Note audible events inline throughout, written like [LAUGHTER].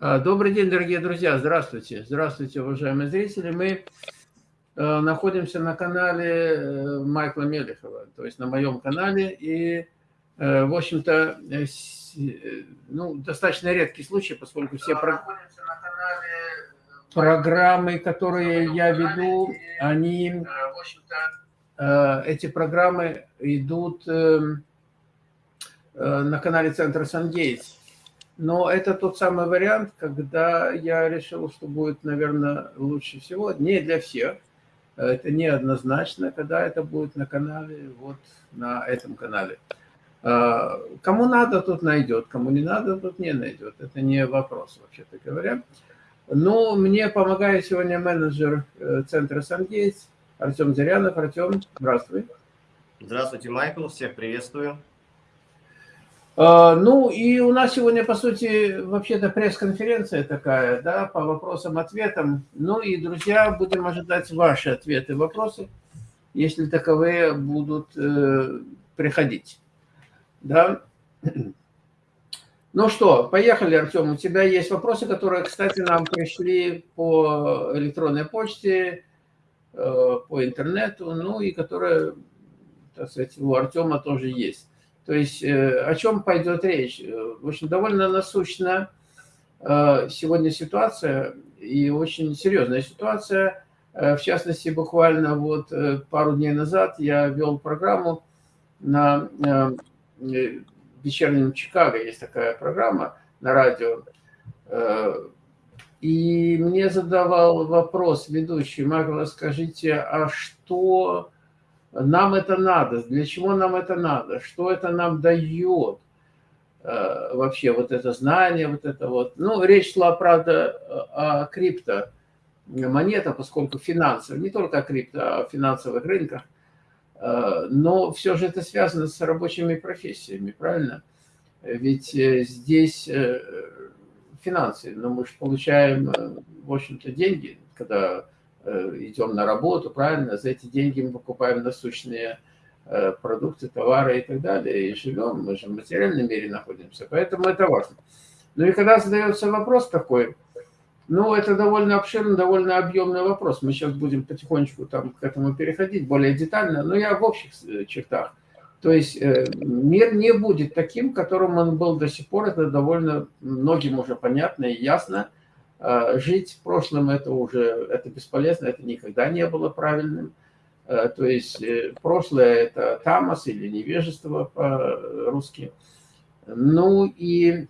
А, добрый день, дорогие друзья. Здравствуйте. Здравствуйте, уважаемые зрители. Мы э, находимся на канале э, Майкла Мелехова, то есть на моем канале. И, э, в общем-то, ну, достаточно редкий случай, поскольку все про... программы, которые я веду, они, эти программы идут эм, на канале Центра Сангейтс. Но это тот самый вариант, когда я решил, что будет, наверное, лучше всего. Не для всех. Это неоднозначно, когда это будет на канале, вот на этом канале. А, кому надо, тут найдет, кому не надо, тут не найдет. Это не вопрос, вообще-то говоря. Но мне помогает сегодня менеджер э, центра Сангейтс Артем Зырянов. Артем, здравствуй. Здравствуйте, Майкл, всех приветствую. А, ну и у нас сегодня, по сути, вообще-то пресс-конференция такая, да, по вопросам-ответам. Ну и, друзья, будем ожидать ваши ответы, вопросы, если таковые будут э, приходить. Да. Ну что, поехали, Артем. У тебя есть вопросы, которые, кстати, нам пришли по электронной почте, э, по интернету, ну и которые, так сказать, у Артема тоже есть. То есть э, о чем пойдет речь? Э, в общем, довольно насущна э, сегодня ситуация, и очень серьезная ситуация. В частности, буквально вот пару дней назад я вел программу на вечернем Чикаго, есть такая программа на радио, и мне задавал вопрос ведущий, Магла, скажите, а что нам это надо, для чего нам это надо, что это нам дает э, вообще вот это знание, вот это вот. Ну, речь шла, правда, о крипто монета, поскольку финансовые, не только о крипто, а о финансовых рынках, э, но все же это связано с рабочими профессиями, правильно? Ведь э, здесь финансы, но мы же получаем, в общем-то, деньги, когда Э, идем на работу, правильно, за эти деньги мы покупаем насущные э, продукты, товары и так далее, и живем, мы же в материальном мире находимся, поэтому это важно. Ну и когда задается вопрос такой, ну, это довольно обширный, довольно объемный вопрос. Мы сейчас будем потихонечку там к этому переходить более детально, но я в общих э, чертах. То есть мир не будет таким, которым он был до сих пор. Это довольно многим уже понятно и ясно. А, жить в прошлом это уже это бесполезно, это никогда не было правильным. А, то есть э, прошлое это тамас или невежество по-русски. Ну и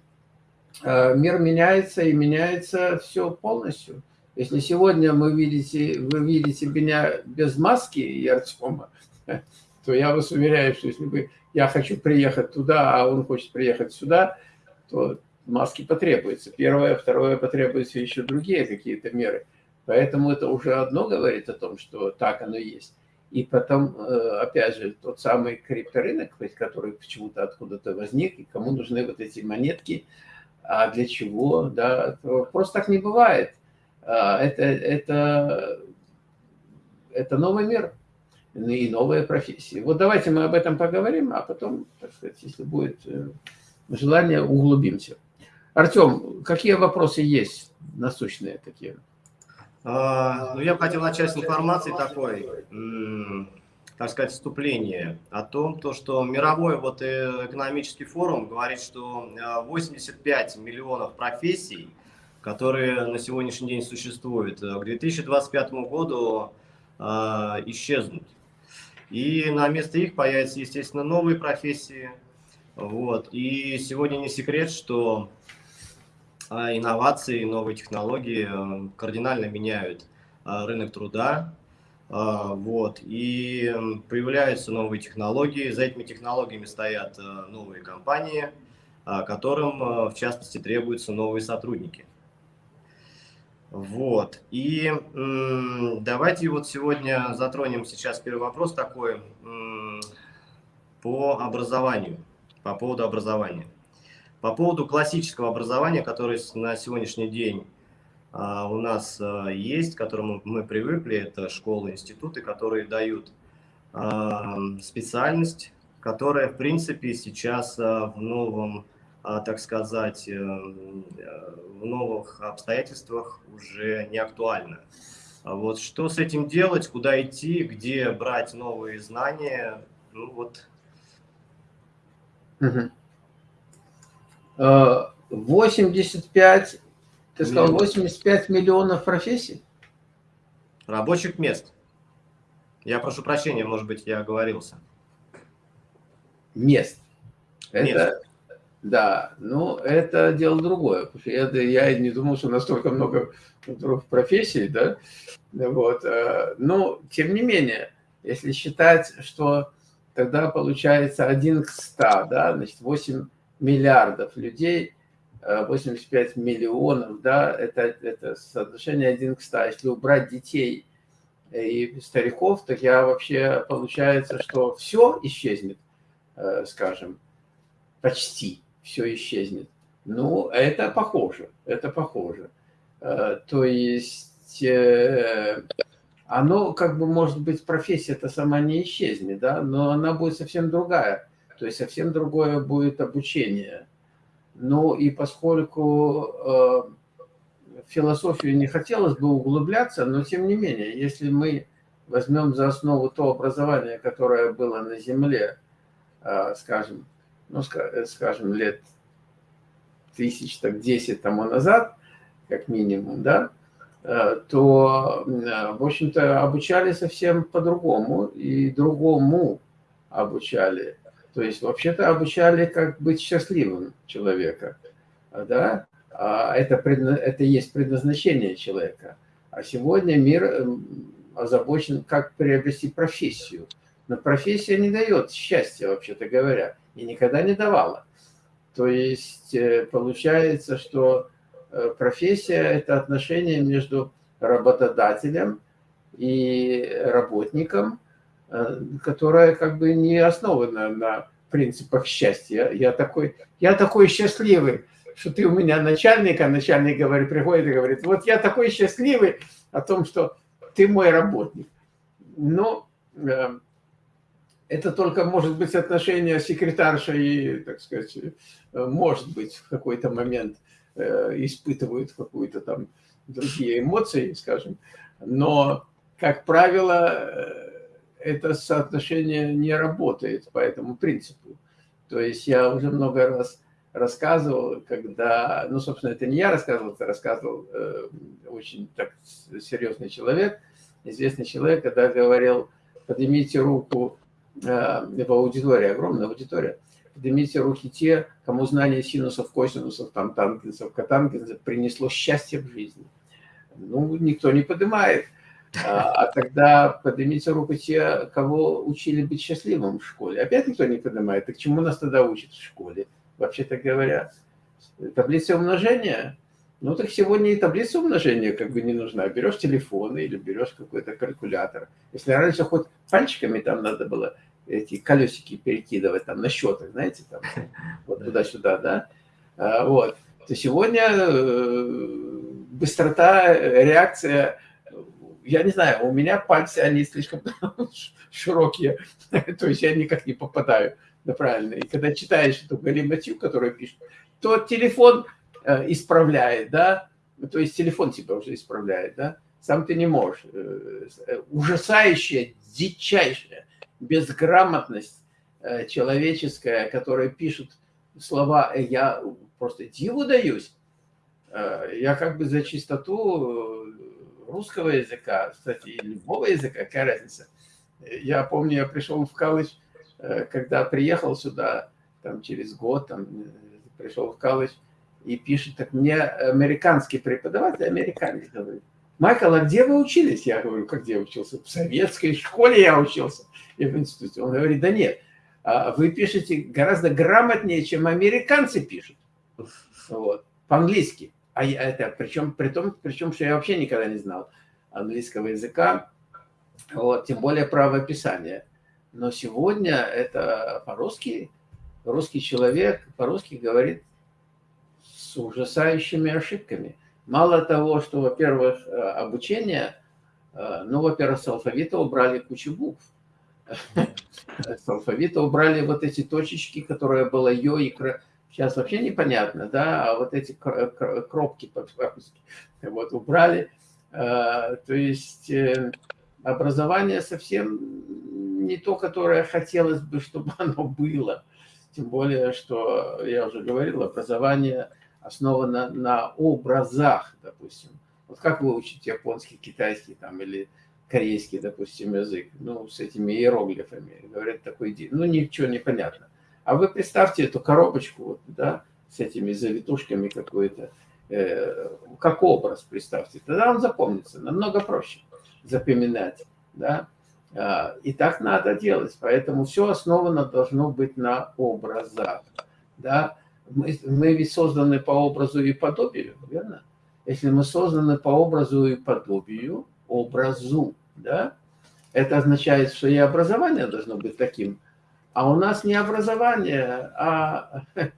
а, мир меняется и меняется все полностью. Если сегодня мы видите, вы видите меня без маски и Артема, [LAUGHS] то я вас уверяю, что если бы я хочу приехать туда, а он хочет приехать сюда, то маски потребуется. Первое, второе, потребуются еще другие какие-то меры. Поэтому это уже одно говорит о том, что так оно есть. И потом, э, опять же, тот самый крипторынок, который почему-то откуда-то возник, и кому нужны вот эти монетки, а для чего, да, просто так не бывает. А, это, это, это новый мир и новые профессии. Вот давайте мы об этом поговорим, а потом, так сказать, если будет э, желание, углубимся. Артем, какие вопросы есть насущные такие? А, ну, я бы хотел начать с информации такой, так сказать, вступление о том, то, что мировой вот экономический форум говорит, что 85 а, миллионов профессий, которые на сегодняшний день существуют, э, к 2025 году а, исчезнут. И на место их появятся, естественно, новые профессии. Вот. И сегодня не секрет, что а инновации, новые технологии э, кардинально меняют э, рынок труда. Э, вот, и появляются новые технологии, за этими технологиями стоят новые компании, которым, в частности, требуются новые сотрудники. Вот, и давайте вот сегодня затронем сейчас первый вопрос такой по образованию, по поводу образования. По поводу классического образования, которое на сегодняшний день а, у нас а, есть, к которому мы привыкли, это школы, институты, которые дают а, специальность, которая, в принципе, сейчас в новом так сказать, э, в новых обстоятельствах уже не актуально. А вот что с этим делать, куда идти, где брать новые знания, ну вот. 85, ты сказал, 85 миллионов профессий? Рабочих мест. Я прошу прощения, может быть, я оговорился. Мест. Это, мест. Да, ну, это дело другое. Что я, не думал, что настолько много профессий, да, вот. Э, но, тем не менее, если считать, что тогда получается 1 к 100, да, значит, 8 миллиардов людей, 85 э, миллионов, да, это, это соотношение 1 к 100. Если убрать детей и стариков, так я вообще, получается, что все исчезнет, э, скажем, почти все исчезнет. Ну, это похоже, это похоже. Э, то есть оно как бы может быть профессия-то сама не исчезнет, да, но она будет совсем другая. То есть совсем другое будет обучение. Ну и поскольку э, в философию не хотелось бы углубляться, но тем не менее, если мы возьмем за основу то образование, которое было на Земле, скажем, ну, скажем, лет тысяч, так, 10 тому назад, как минимум, да, э, то, э, в общем-то, обучали совсем по-другому и другому обучали. То есть, вообще-то, обучали, как быть счастливым человека, да, а это, это есть предназначение человека. А сегодня мир эм, озабочен, как приобрести профессию. Но профессия не дает счастья, вообще-то говоря, и никогда не давала. То есть, э, получается, что Э, профессия – это отношение между работодателем и работником, э, которое как бы не основано на принципах счастья. Я такой, я такой счастливый, что ты у меня начальник, а начальник говорит, приходит и говорит, вот я такой счастливый о том, что ты мой работник. Но э, это только может быть отношение секретарша и, так сказать, может быть в какой-то момент – Э, испытывают какую-то там другие эмоции, скажем. Но, как правило, э, это соотношение не работает по этому принципу. То есть я уже много раз рассказывал, когда, ну, собственно, это не я рассказывал, это рассказывал э, очень так серьезный человек, известный человек, когда говорил, поднимите руку э, в аудитории, огромная аудитория, поднимите руки те, кому знание синусов, косинусов, там, тангенсов, котангенсов принесло счастье в жизни. Ну, никто не поднимает. А, а тогда поднимите руку те, кого учили быть счастливым в школе. Опять никто не поднимает. Так чему нас тогда учат в школе? Вообще-то говоря, таблица умножения? Ну, так сегодня и таблица умножения как бы не нужна. Берешь телефон или берешь какой-то калькулятор. Если раньше хоть пальчиками там надо было эти колесики перекидывать там на счетах, знаете, там, [LAUGHS] вот туда-сюда, да, а, вот, то сегодня э, быстрота, реакция, я не знаю, у меня пальцы, они слишком [LAUGHS] широкие, [LAUGHS] то есть я никак не попадаю на правильно. И когда читаешь эту галиматью, которую пишут, то телефон э, исправляет, да, то есть телефон тебя уже исправляет, да, сам ты не можешь. Э, ужасающее, дичайшее безграмотность э, человеческая, которая пишет слова, э, я просто диву даюсь. Э, я как бы за чистоту русского языка, кстати, любого языка, какая разница. Я помню, я пришел в колледж, когда приехал сюда, там через год, там, пришел в колледж, и пишет, так мне американский преподаватель, американец говорит, Майкл, а где вы учились? Я говорю, как где учился? В советской школе я учился и в институте. Он говорит, да нет, а вы пишете гораздо грамотнее, чем американцы пишут. Вот, по-английски. А я, это, причем, при том, причем, что я вообще никогда не знал английского языка, вот, тем более правописания. Но сегодня это по-русски, русский человек по-русски говорит с ужасающими ошибками. Мало того, что, во-первых, э, обучение, э, ну, во-первых, с алфавита убрали кучу букв. [LAUGHS] С алфавита убрали вот эти точечки, которые было ё и сейчас вообще непонятно, да, а вот эти кропки [LAUGHS] вот убрали, а, то есть э, образование совсем не то, которое хотелось бы, [LAUGHS] чтобы оно было, тем более, что, я уже говорил, образование основано на образах, допустим. Вот как выучить японский, китайский там или корейский, допустим, язык, ну, с этими иероглифами, говорят, такой день, ну, ничего не понятно. А вы представьте эту коробочку, вот, да, с этими завитушками какой-то, э, как образ представьте, тогда он запомнится, намного проще запоминать, да, а, и так надо делать, поэтому все основано должно быть на образах, да, мы, мы ведь созданы по образу и подобию, верно? Если мы созданы по образу и подобию, образу, да, это означает, что и образование должно быть таким. А у нас не образование, а, [LAUGHS]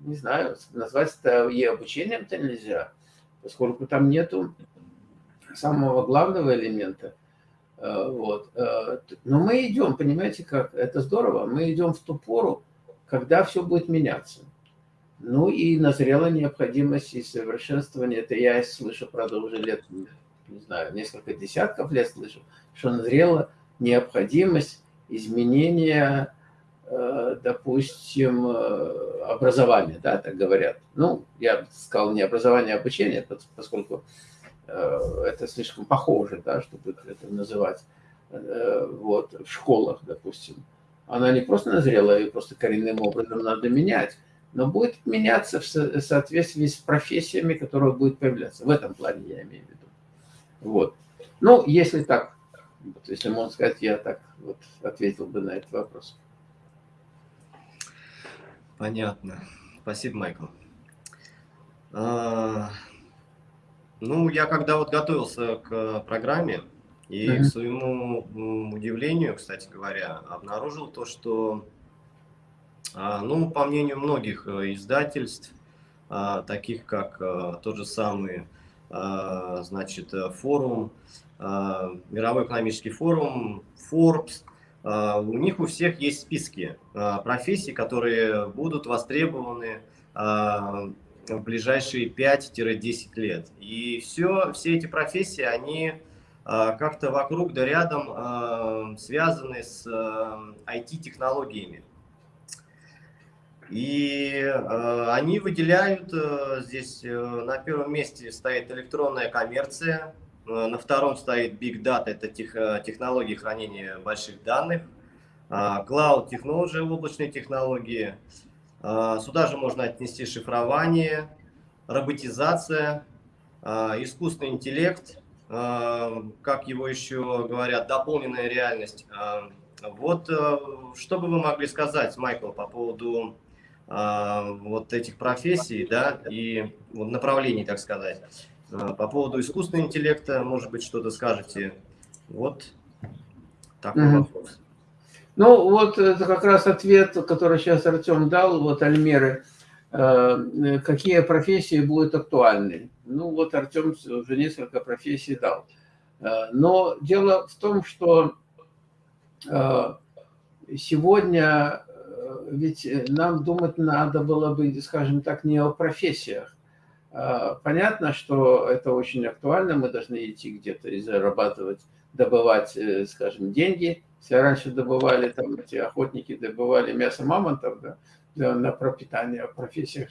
не знаю, назвать это и обучением-то нельзя, поскольку там нету самого главного элемента. Э, вот. Э, но мы идем, понимаете, как это здорово, мы идем в ту пору, когда все будет меняться. Ну и назрела необходимость и совершенствования. Это я слышу, правда, уже лет не знаю, несколько десятков лет слышал, что назрела необходимость изменения, э, допустим, э, образования, да, так говорят. Ну, я сказал не образование, а обучение, поскольку э, это слишком похоже, да, чтобы это называть, вот, в школах, допустим. Она не просто назрела, ее просто коренным образом надо менять, но будет меняться в соответствии с профессиями, которые будут появляться. В этом плане я имею в виду. Вот. Ну, если так, вот, если можно сказать, я так вот ответил бы на этот вопрос. Понятно. Спасибо, Майкл. А, ну, я когда вот готовился к программе, и mm -hmm. к своему удивлению, кстати говоря, обнаружил то, что, а, ну, по мнению многих э, издательств, а, таких как а, тот же самый а, значит, э, форум, мировой экономический форум, Forbes, а, у них у всех есть списки профессий, которые будут востребованы в ближайшие 5-10 лет. И все, все эти профессии, они как-то вокруг да рядом связаны с IT-технологиями. И э, они выделяют, э, здесь э, на первом месте стоит электронная коммерция, э, на втором стоит Big Data, это тех, э, технологии хранения больших данных, э, Cloud Technology, облачные технологии, э, сюда же можно отнести шифрование, роботизация, э, искусственный интеллект, э, как его еще говорят, дополненная реальность. Э, вот э, что бы вы могли сказать, Майкл, по поводу а, вот этих профессий, да, и направлений, так сказать. А, по поводу искусственного интеллекта, может быть, что-то скажете. Вот такой -hmm. вопрос. Ну, вот это как раз ответ, который сейчас Артем дал, вот Альмеры. Э, какие профессии будут актуальны? Ну, вот Артем уже несколько профессий дал. Э, но дело в том, что э, сегодня ведь э, нам думать надо было бы, скажем так, не о профессиях. А, понятно, что это очень актуально, мы должны идти где-то и зарабатывать, добывать, э, скажем, деньги. Если раньше добывали, там эти охотники добывали мясо мамонтов да, на пропитание, в профессиях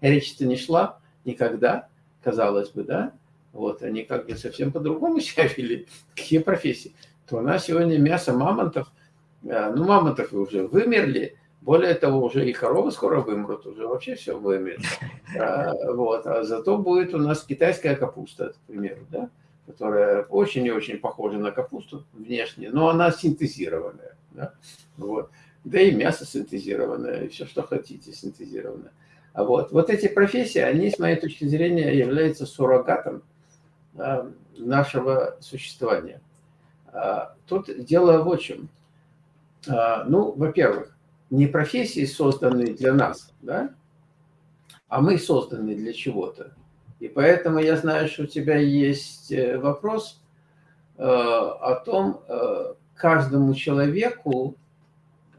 речь-то не шла никогда, казалось бы, да, вот, они как бы совсем по-другому [LAUGHS] себя вели, какие профессии. То у нас сегодня мясо мамонтов, э, ну, мамонтов уже вымерли, более того, уже и коровы скоро вымрут, уже вообще все вымрет. [LAUGHS] А, вот. а зато будет у нас китайская капуста, к примеру, да? которая очень и очень похожа на капусту внешне, но она синтезированная. Да? Вот. да и мясо синтезированное, и все, что хотите, синтезированное. А вот, вот эти профессии, они, с моей точки зрения, являются суррогатом а, нашего существования. А, тут дело в чем. А, ну, во-первых, не профессии созданы для нас, да, а мы созданы для чего-то. И поэтому я знаю, что у тебя есть э, вопрос э, о том, э, каждому человеку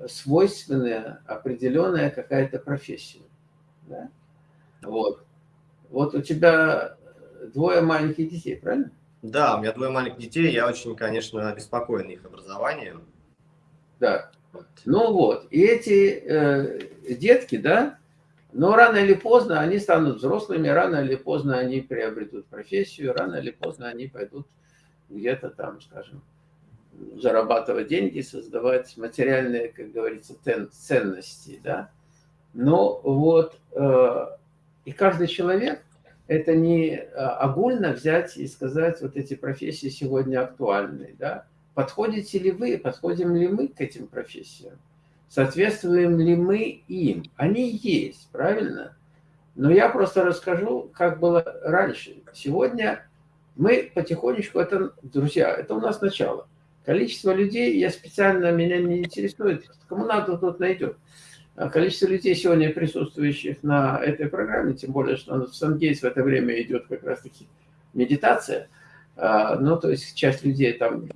свойственная определенная какая-то профессия. Да? Вот. Вот у тебя двое маленьких детей, правильно? Да, у меня двое маленьких детей, я очень, конечно, обеспокоен их образованием. Да. Ну вот, и эти э, детки, да, но рано или поздно они станут взрослыми, рано или поздно они приобретут профессию, рано или поздно они пойдут где-то там, скажем, зарабатывать деньги, создавать материальные, как говорится, ценности, да. Но вот, э, и каждый человек, это не э, огульно взять и сказать, вот эти профессии сегодня актуальны, да. Подходите ли вы, подходим ли мы к этим профессиям? Соответствуем ли мы им? Они есть, правильно? Но я просто расскажу, как было раньше. Сегодня мы потихонечку, это, друзья, это у нас начало. Количество людей, я специально, меня не интересует, кому надо, тот найдет. А количество людей сегодня присутствующих на этой программе, тем более, что в Сангейс в это время идет как раз-таки медитация, ну, то есть часть людей там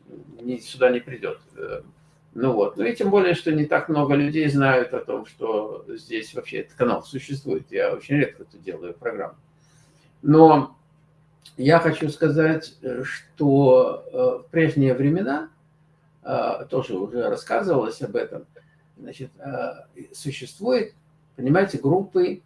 сюда не придет. Э, ну вот, ну и тем более, что не так много людей знают о том, что здесь вообще этот канал существует. Я очень редко это делаю программу. Но я хочу сказать, э, что э, в прежние времена, тоже уже рассказывалось об этом, значит, существует, понимаете, группы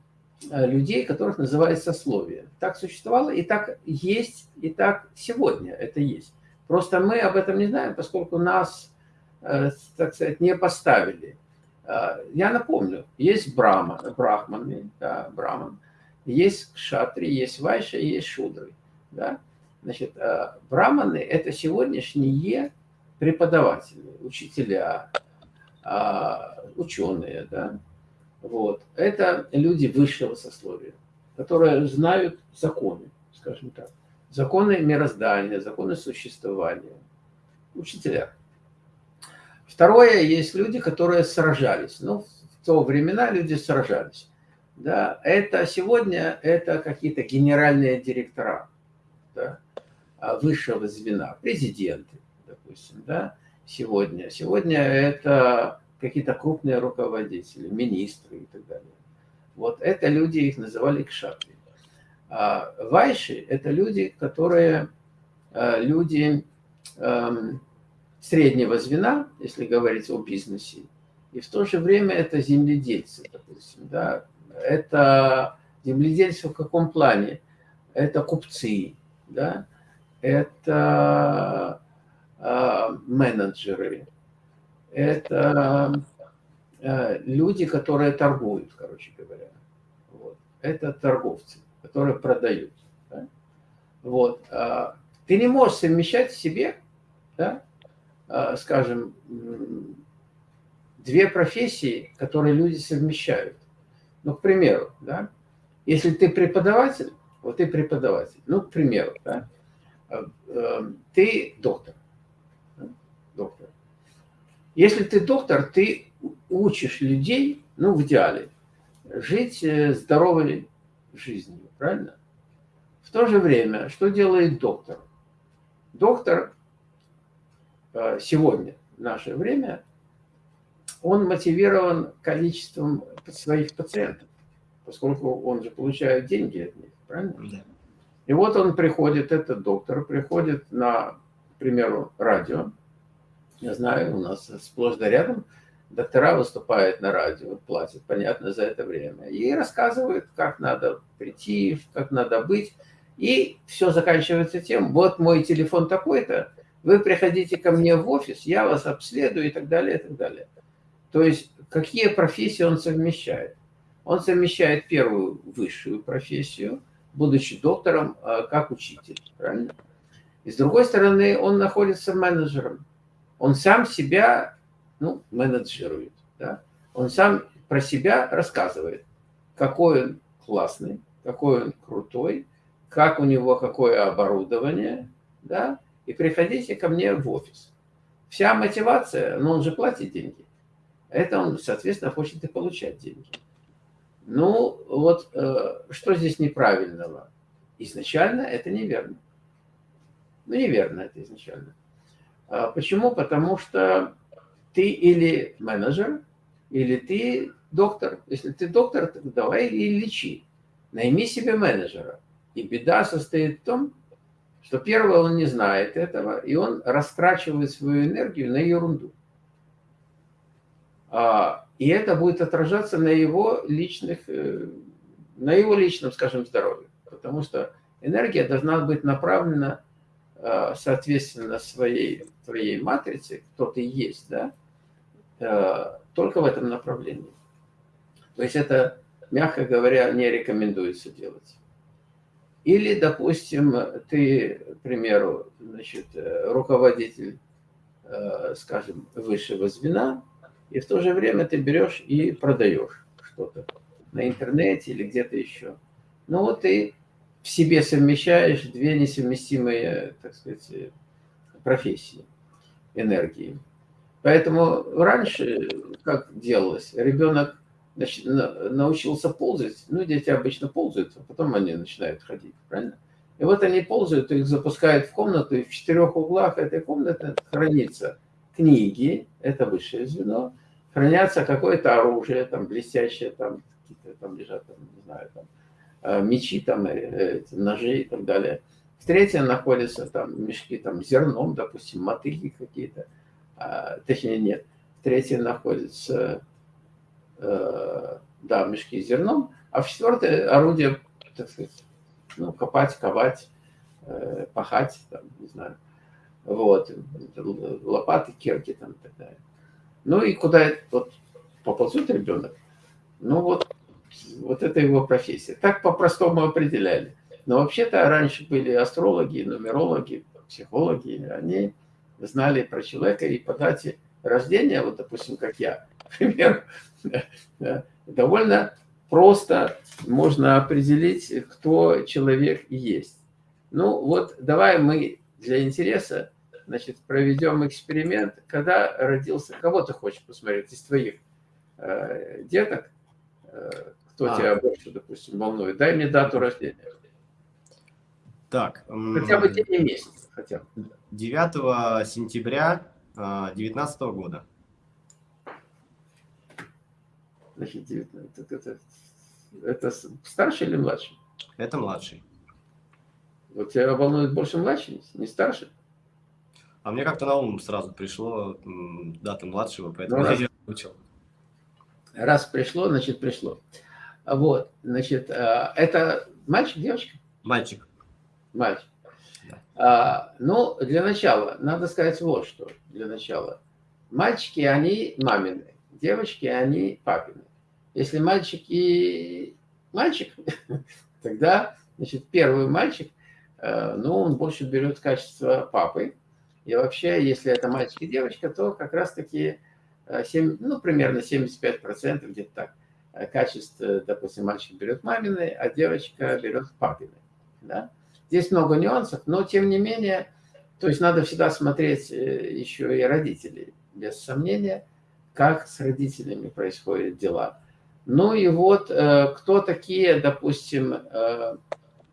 людей, которых называют сословие. Так существовало, и так есть, и так сегодня это есть. Просто мы об этом не знаем, поскольку нас, э, так сказать, не поставили. Э, я напомню, есть брама, брахманы, да, браман, есть кшатри, есть вайша, есть шудры. Да? Значит, э, браманы – это сегодняшние преподаватели, учителя, ученые. Да? Вот. Это люди высшего сословия, которые знают законы, скажем так законы мироздания, законы существования. Учителя. Второе, есть люди, которые сражались. Ну, в то времена люди сражались. Да, это сегодня это какие-то генеральные директора да, а, высшего звена, президенты, допустим, да, сегодня. Сегодня это какие-то крупные руководители, министры и так далее. Вот это люди, их называли кшатри. А вайши – это люди, которые э, люди эм, среднего звена, если говорить о бизнесе, и в то же время это земледельцы, допустим, да, это земледельцы в каком плане? Это купцы, да, это э, менеджеры, это э, люди, которые торгуют, короче говоря. Вот. Это торговцы которые продают. Да? Вот. А, ты не можешь совмещать в себе, да, а, скажем, две профессии, которые люди совмещают. Ну, к примеру, да, если ты преподаватель, вот ты преподаватель, ну, к примеру, да, а, ты доктор, доктор. Если ты доктор, ты учишь людей, ну, в идеале, жить э, здоровой жизнью правильно? В то же время, что делает доктор? Доктор э, сегодня, в наше время, он мотивирован количеством своих пациентов, поскольку он же получает деньги от них, правильно? Да. И вот он приходит, этот доктор, приходит на, к примеру, радио. Я знаю, у нас сплошь да рядом доктора выступают на радио, платят, понятно, за это время, и рассказывают, как надо прийти, как надо быть. И все заканчивается тем, вот мой телефон такой-то, вы приходите ко мне в офис, я вас обследую и так далее, и так далее. То есть, какие профессии он совмещает? Он совмещает первую высшую профессию, будучи доктором, а, как учитель, правильно? И с другой стороны, он находится менеджером. Он сам себя ну, менеджирует. Да? Он сам про себя рассказывает, какой он классный, какой он крутой, как у него какое оборудование, да, и приходите ко мне в офис. Вся мотивация, ну он же платит деньги, это он, соответственно, хочет и получать деньги. Ну, вот э, что здесь неправильного? Изначально это неверно. Ну, неверно это изначально. А почему? Потому что ты или менеджер, или ты доктор. Если ты доктор, то давай и лечи. Найми себе менеджера. И беда состоит в том, что первое, он не знает этого, и он растрачивает свою энергию на ерунду. А, и это будет отражаться на его личных, э, на его личном, скажем, здоровье. Потому что энергия должна быть направлена соответственно своей, своей матрице, кто ты есть, да, э, только в этом направлении. То есть это, мягко говоря, не рекомендуется делать. Или, допустим, ты, к примеру, значит, руководитель, скажем, высшего звена, и в то же время ты берешь и продаешь что-то на интернете или где-то еще. Ну вот ты в себе совмещаешь две несовместимые, так сказать, профессии, энергии. Поэтому раньше, как делалось, ребенок значит, научился ползать, ну, дети обычно ползают, а потом они начинают ходить, правильно? И вот они ползают, их запускают в комнату, и в четырех углах этой комнаты хранится книги, это высшее звено, хранятся какое-то оружие, там, блестящее, там, какие-то там лежат, там, не знаю, там, мечи, там, э, ножи и так далее. В третьем находятся там мешки там зерном, допустим, мотыги какие-то, а, точнее нет. В третьем находятся, э, да, мешки с зерном, а в четвертое орудие, так сказать, ну, копать, ковать, э, пахать, там, не знаю, вот, лопаты, кирки там и так далее. Ну и куда вот поползет ребенок, ну вот, вот это его профессия. Так по-простому определяли. Но вообще-то раньше были астрологи, нумерологи, психологи, они знали про человека и по дате рождения, вот допустим, как я, [LAUGHS] например, довольно просто можно определить, кто человек есть. Ну вот давай мы для интереса значит, проведем эксперимент, когда родился, кого ты хочешь посмотреть из твоих э, деток, э, кто а. тебя больше, допустим, волнует, дай мне дату рождения. Так. Хотя бы день и месяц. Хотя бы. 9 сентября 2019 -го года. Значит, 19, это, это, это старший или младший? Это младший. Вот тебя волнует больше младший, не старший? А мне как-то на ум сразу пришло дата младшего, поэтому ну, я учил. Раз пришло, значит пришло. Вот, значит, а, это мальчик, девочка? Мальчик. Мальчик. Да. А, ну, для начала, надо сказать вот что, для начала. Мальчики, они мамины, девочки, они папины. Если мальчик и мальчик, [LAUGHS] тогда, значит, первый мальчик, э, ну, он больше берет качество папы, и вообще, если это мальчик и девочка, то как раз-таки 7, э, ну, примерно 75% где-то так э, качеств, э, допустим, мальчик берет мамины, а девочка берет папины. Да? Здесь много нюансов, но тем не менее, то есть надо всегда смотреть еще и родителей, без сомнения, как с родителями происходят дела. Ну и вот кто такие, допустим,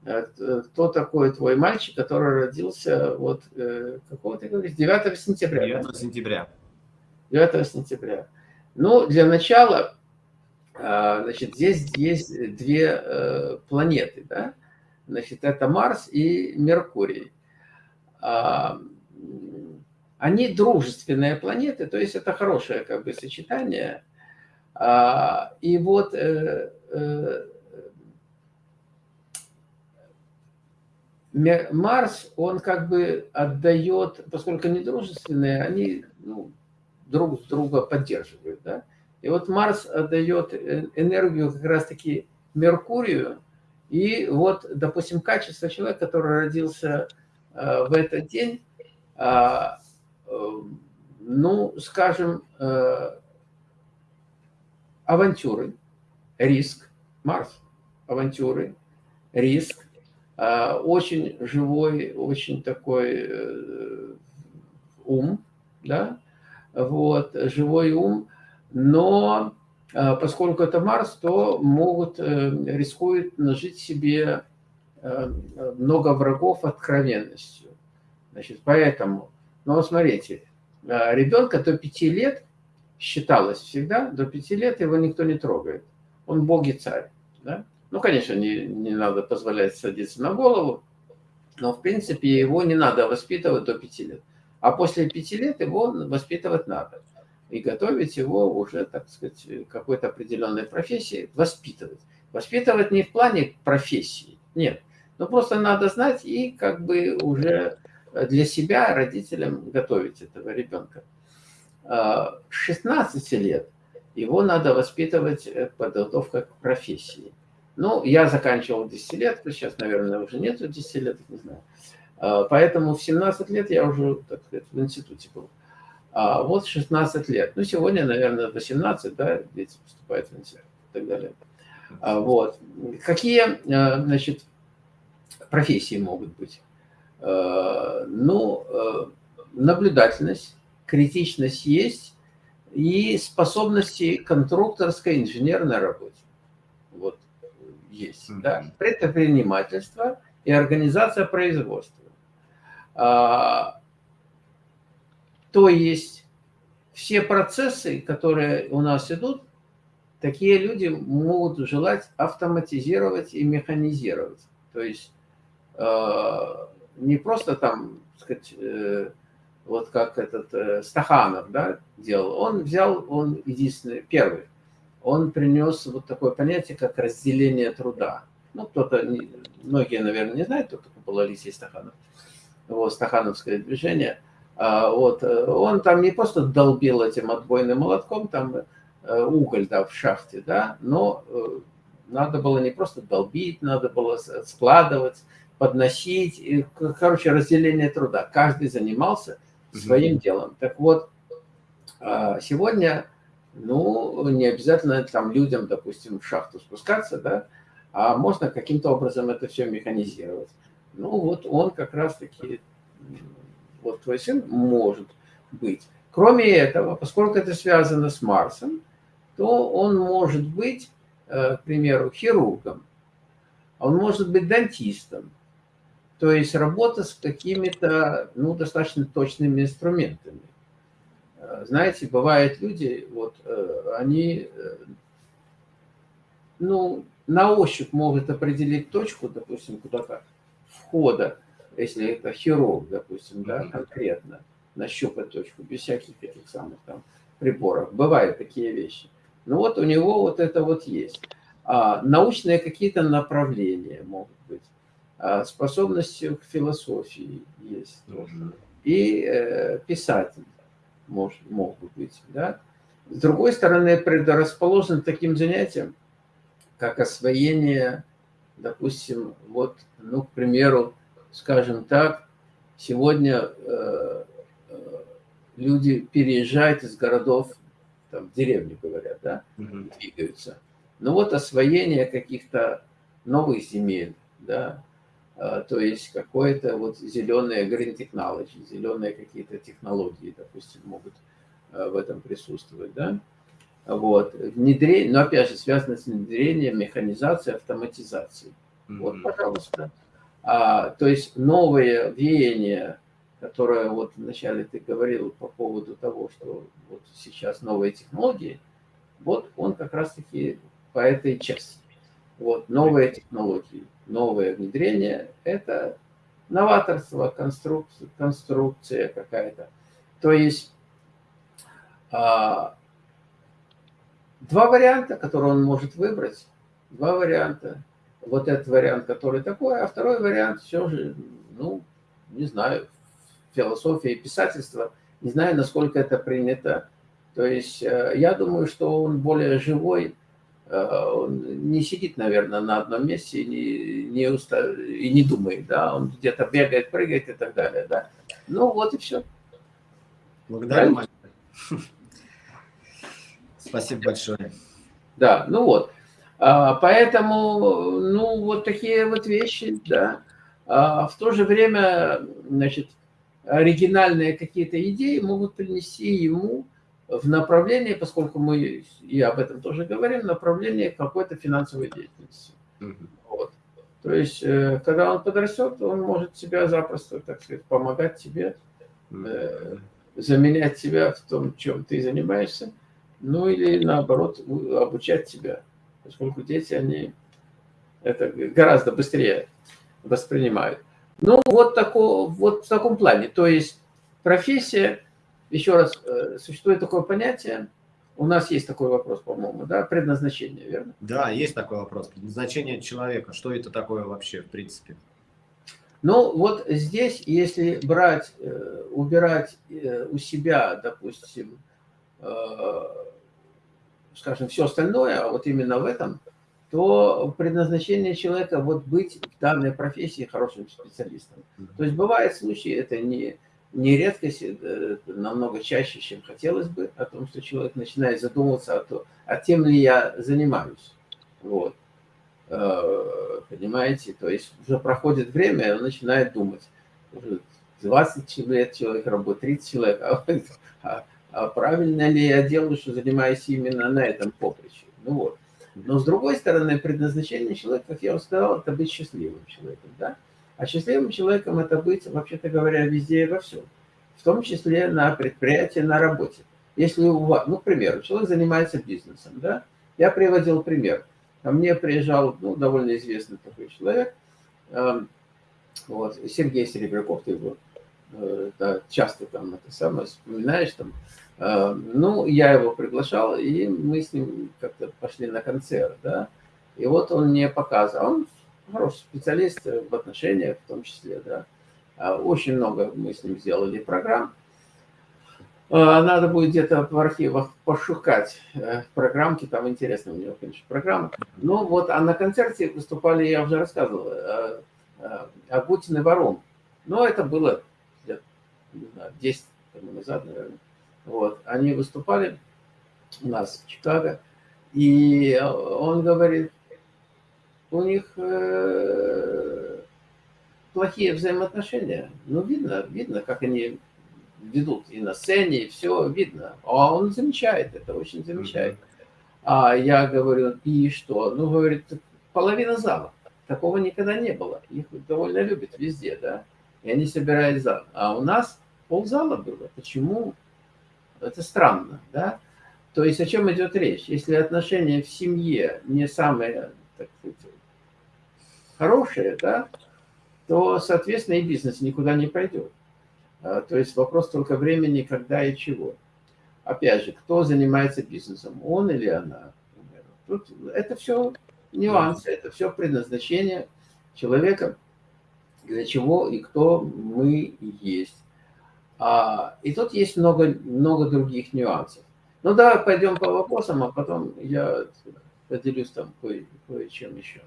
Э, кто такой твой мальчик, который родился вот э, какого ты говоришь, 9 сентября? 9 да? сентября. 9 сентября. Ну, для начала, значит, здесь есть две э, планеты, да? Значит, это Марс и Меркурий. А, они дружественные планеты, то есть это хорошее как бы сочетание. А, и вот Марс, он как бы отдает, поскольку они дружественные, они ну, друг друга поддерживают. Да? И вот Марс отдает э, энергию как раз-таки Меркурию, и вот, допустим, качество человека, который родился э, в этот день, э, э, ну, скажем, авантюры, риск, Марс, авантюры, риск, а, очень живой, очень такой ум, да, вот, живой ум, но а, поскольку это Марс, то могут, э, рискуют нажить себе э, много врагов откровенностью. Значит, поэтому, ну, смотрите, ребенка до 5 лет считалось всегда, до пяти лет его никто не трогает. Он бог и царь. Да? Ну, конечно, не, не надо позволять садиться на голову, но, в принципе, его не надо воспитывать до пяти лет. А после пяти лет его воспитывать надо. И готовить его уже, так сказать, какой-то определенной профессии, воспитывать. Воспитывать не в плане профессии, нет. Но просто надо знать и как бы уже для себя родителям готовить этого ребенка. А, с 16 лет его надо воспитывать э, подготовка к профессии. Ну, я заканчивал десятилетку, сейчас, наверное, уже нету десятилеток, не знаю. А, поэтому в 17 лет я уже, так сказать, в институте был. А вот 16 лет. Ну, сегодня, наверное, 18, да, дети поступают в институт и так далее. А, вот. Какие, а, значит, профессии могут быть? Ну, наблюдательность, критичность есть и способности конструкторской инженерной работе. Вот есть. Да? Предпринимательство и организация производства. То есть все процессы, которые у нас идут, такие люди могут желать автоматизировать и механизировать. То есть а, не просто там, сказать, э, вот как этот э, Стаханов да, делал. Он взял, он единственный, первый, он принес вот такое понятие, как разделение труда. Ну, кто-то, многие, наверное, не знают, кто такой был Алексей Стаханов вот, стахановское движение, вот, э, он там не просто долбил этим отбойным молотком, там э, уголь да, в шахте, да, но э, надо было не просто долбить, надо было складывать, подносить, и, короче, разделение труда. Каждый занимался своим mm -hmm. делом. Так вот, а, сегодня, ну, не обязательно там людям, допустим, в шахту спускаться, да, а можно каким-то образом это все механизировать. Ну вот он как раз-таки, вот твой сын может быть. Кроме этого, поскольку это связано с Марсом, то он может быть, э, к примеру, хирургом, он может быть дантистом, то есть работа с какими-то, ну, достаточно точными инструментами. Э, знаете, бывают люди, вот, э, они, ну, на ощупь могут определить точку, допустим, куда-то входа, если это хирург, допустим, да, конкретно, нащупать точку, без всяких этих самых там приборов. Бывают такие вещи. Ну вот у него вот это вот есть. А, научные какие-то направления могут быть. А, способности к философии есть тоже. И э, писатель может, могут быть. Да? С другой стороны, предрасположен таким занятиям, как освоение допустим, вот, ну, к примеру, скажем так, сегодня э, э, люди переезжают из городов, там, в деревню, говорят, да, угу. двигаются. Ну вот освоение каких-то новых земель, да, э, то есть какое-то вот зеленые green technology, зеленые какие-то технологии, допустим, могут э, в этом присутствовать, да. Вот. Внедрение, но опять же связано с внедрением, механизацией, автоматизацией. Mm -hmm. Вот, пожалуйста. А, то есть новые веяния, которые вот вначале ты говорил по поводу того, что вот сейчас новые технологии, вот он как раз-таки по этой части. Вот, новые технологии, новое внедрение – это новаторство, конструкция, конструкция какая-то. То есть а, Два варианта, которые он может выбрать. Два варианта. Вот этот вариант, который такой, а второй вариант все же, ну, не знаю, философия и писательство. Не знаю, насколько это принято. То есть э, я думаю, что он более живой, э, он не сидит, наверное, на одном месте и не, не, уста... и не думает, да, он где-то бегает, прыгает и так далее, да. Ну вот и все. Благодарю. Спасибо большое. Да, ну вот. А, поэтому, ну, вот такие вот вещи, да. А в то же время, значит, оригинальные какие-то идеи могут принести ему в направлении, поскольку мы и об этом тоже говорим, направление какой-то финансовой деятельности. Mm -hmm. вот. То есть, э, когда он подрастет, он может себя запросто, так сказать, помогать тебе, mm -hmm. заменять тебя в том, чем ты занимаешься, ну или наоборот обучать тебя, поскольку дети, они это гораздо быстрее воспринимают. Ну, вот, тако, вот в таком плане. То есть профессия, еще раз, э, существует такое понятие, у нас есть такой вопрос, по-моему, да, предназначение, верно? Да, есть такой вопрос, предназначение человека, что это такое вообще, в принципе? Ну, вот здесь, если брать, э, убирать э, у себя, допустим, скажем, все остальное, а вот именно в этом, то предназначение человека вот быть в данной профессии хорошим специалистом. То есть бывают случаи, это не, не редкость, это намного чаще, чем хотелось бы, о том, что человек начинает задумываться о том, а тем ли я занимаюсь. Вот. Э, понимаете? То есть уже проходит время, и он начинает думать. Уже 20 лет человек работает, 30 человек, а, а правильно ли я делаю, что занимаюсь именно на этом поприще? Ну вот. Но с другой стороны, предназначение человека, как я уже сказал, это быть счастливым человеком. Да? А счастливым человеком это быть, вообще-то говоря, везде и во всем. В том числе на предприятии, на работе. Если у вас, ну, к примеру, человек занимается бизнесом, да? Я приводил пример. Ко мне приезжал, ну, довольно известный такой человек, э, вот, Сергей Серебряков, ты его да, часто там это самое вспоминаешь, там, Э, ну, я его приглашал, и мы с ним как-то пошли на концерт, да. И вот он мне показывал, он хороший специалист в отношениях в том числе, да. А очень много мы с ним сделали программ. Э, надо будет где-то в архивах пошукать э, программки, там интересно у него, конечно, программы. Ну вот, а на концерте выступали, я уже рассказывал, Агутин и Ворон. Но это было не знаю, 10 тому назад, наверное. Вот, они выступали у нас в Чикаго, и он говорит, у них э, плохие взаимоотношения. Ну, видно, видно, как они ведут и на сцене, и все видно. А он замечает это, очень замечает. А я говорю, и что? Ну, говорит, половина зала. Такого никогда не было. Их довольно любят везде, да. И они собирают зал. А у нас ползала было. Почему? Это странно, да? То есть о чем идет речь? Если отношения в семье не самые, так сказать, хорошие, да, то, соответственно, и бизнес никуда не пойдет. А, то есть вопрос только времени, когда и чего. Опять же, кто занимается бизнесом, он или она? Тут это все нюансы, это все предназначение человека, для чего и кто мы есть. А, и тут есть много, много других нюансов. Ну давай пойдем по вопросам, а потом я поделюсь там кое, кое-чем еще.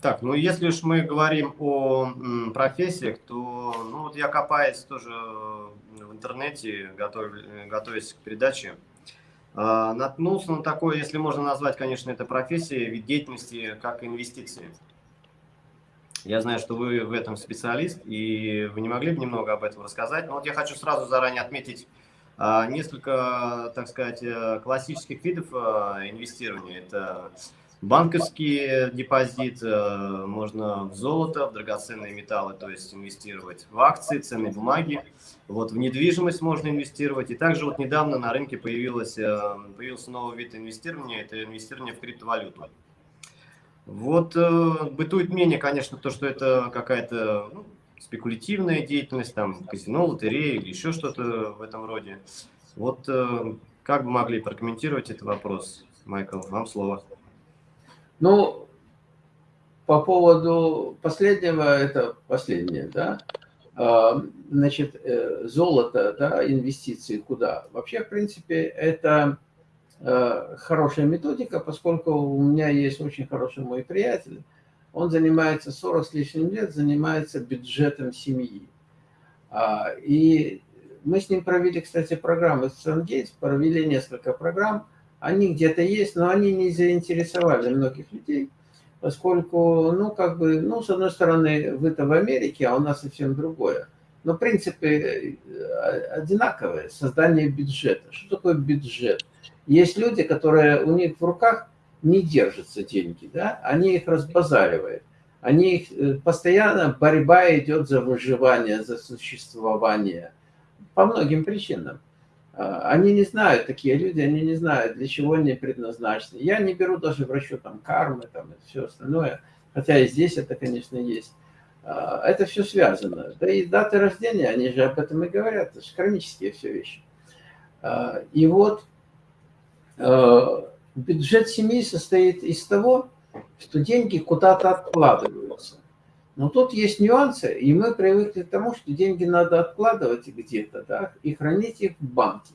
Так, ну если уж мы говорим о профессиях, то ну вот я копаясь тоже в интернете, готов, готовясь к передаче, наткнулся на такое, если можно назвать, конечно, это профессией, вид деятельности, как инвестиции. Я знаю, что вы в этом специалист, и вы не могли бы немного об этом рассказать. Но вот я хочу сразу заранее отметить а, несколько, так сказать, э, классических видов а, инвестирования. Это банковский депозит, э, можно в золото, в драгоценные металлы, то есть инвестировать в акции, ценные бумаги. Вот в недвижимость можно инвестировать. И также вот недавно на рынке появилось, э, появился новый вид инвестирования, это инвестирование в криптовалюту. Вот э, бытует мнение, конечно, то, что это какая-то ну, спекулятивная деятельность, там, казино, лотерея или еще что-то в этом роде. Вот э, как бы могли прокомментировать этот вопрос, Майкл? Вам слово. Ну, по поводу последнего, это последнее, да, значит, э, золото, да, инвестиции куда? Вообще, в принципе, это Э, хорошая методика, поскольку у меня есть очень хороший мой приятель, он занимается 40 с лишним лет, занимается бюджетом семьи. А, и мы с ним провели, кстати, программы с Сангейтс, провели несколько программ. Они где-то есть, но они не заинтересовали многих людей, поскольку, ну, как бы, ну, с одной стороны, вы-то в Америке, а у нас совсем другое. Но принципы э, одинаковые. Создание бюджета. Что такое бюджет? Есть люди, которые у них в руках не держатся деньги, да, они их разбазаривают. Они их, э, постоянно борьба идет за выживание, за существование. по многим причинам. А, они не знают, такие люди, они не знают, для чего они предназначены. Я не беру даже в расчет там кармы там, и все остальное, хотя и здесь это, конечно, есть. А, это все связано. Да и даты рождения, они же об этом и говорят, это же хронические все вещи. А, и вот бюджет семьи состоит из того, что деньги куда-то откладываются. Но тут есть нюансы, и мы привыкли к тому, что деньги надо откладывать где-то, да, и хранить их в банке.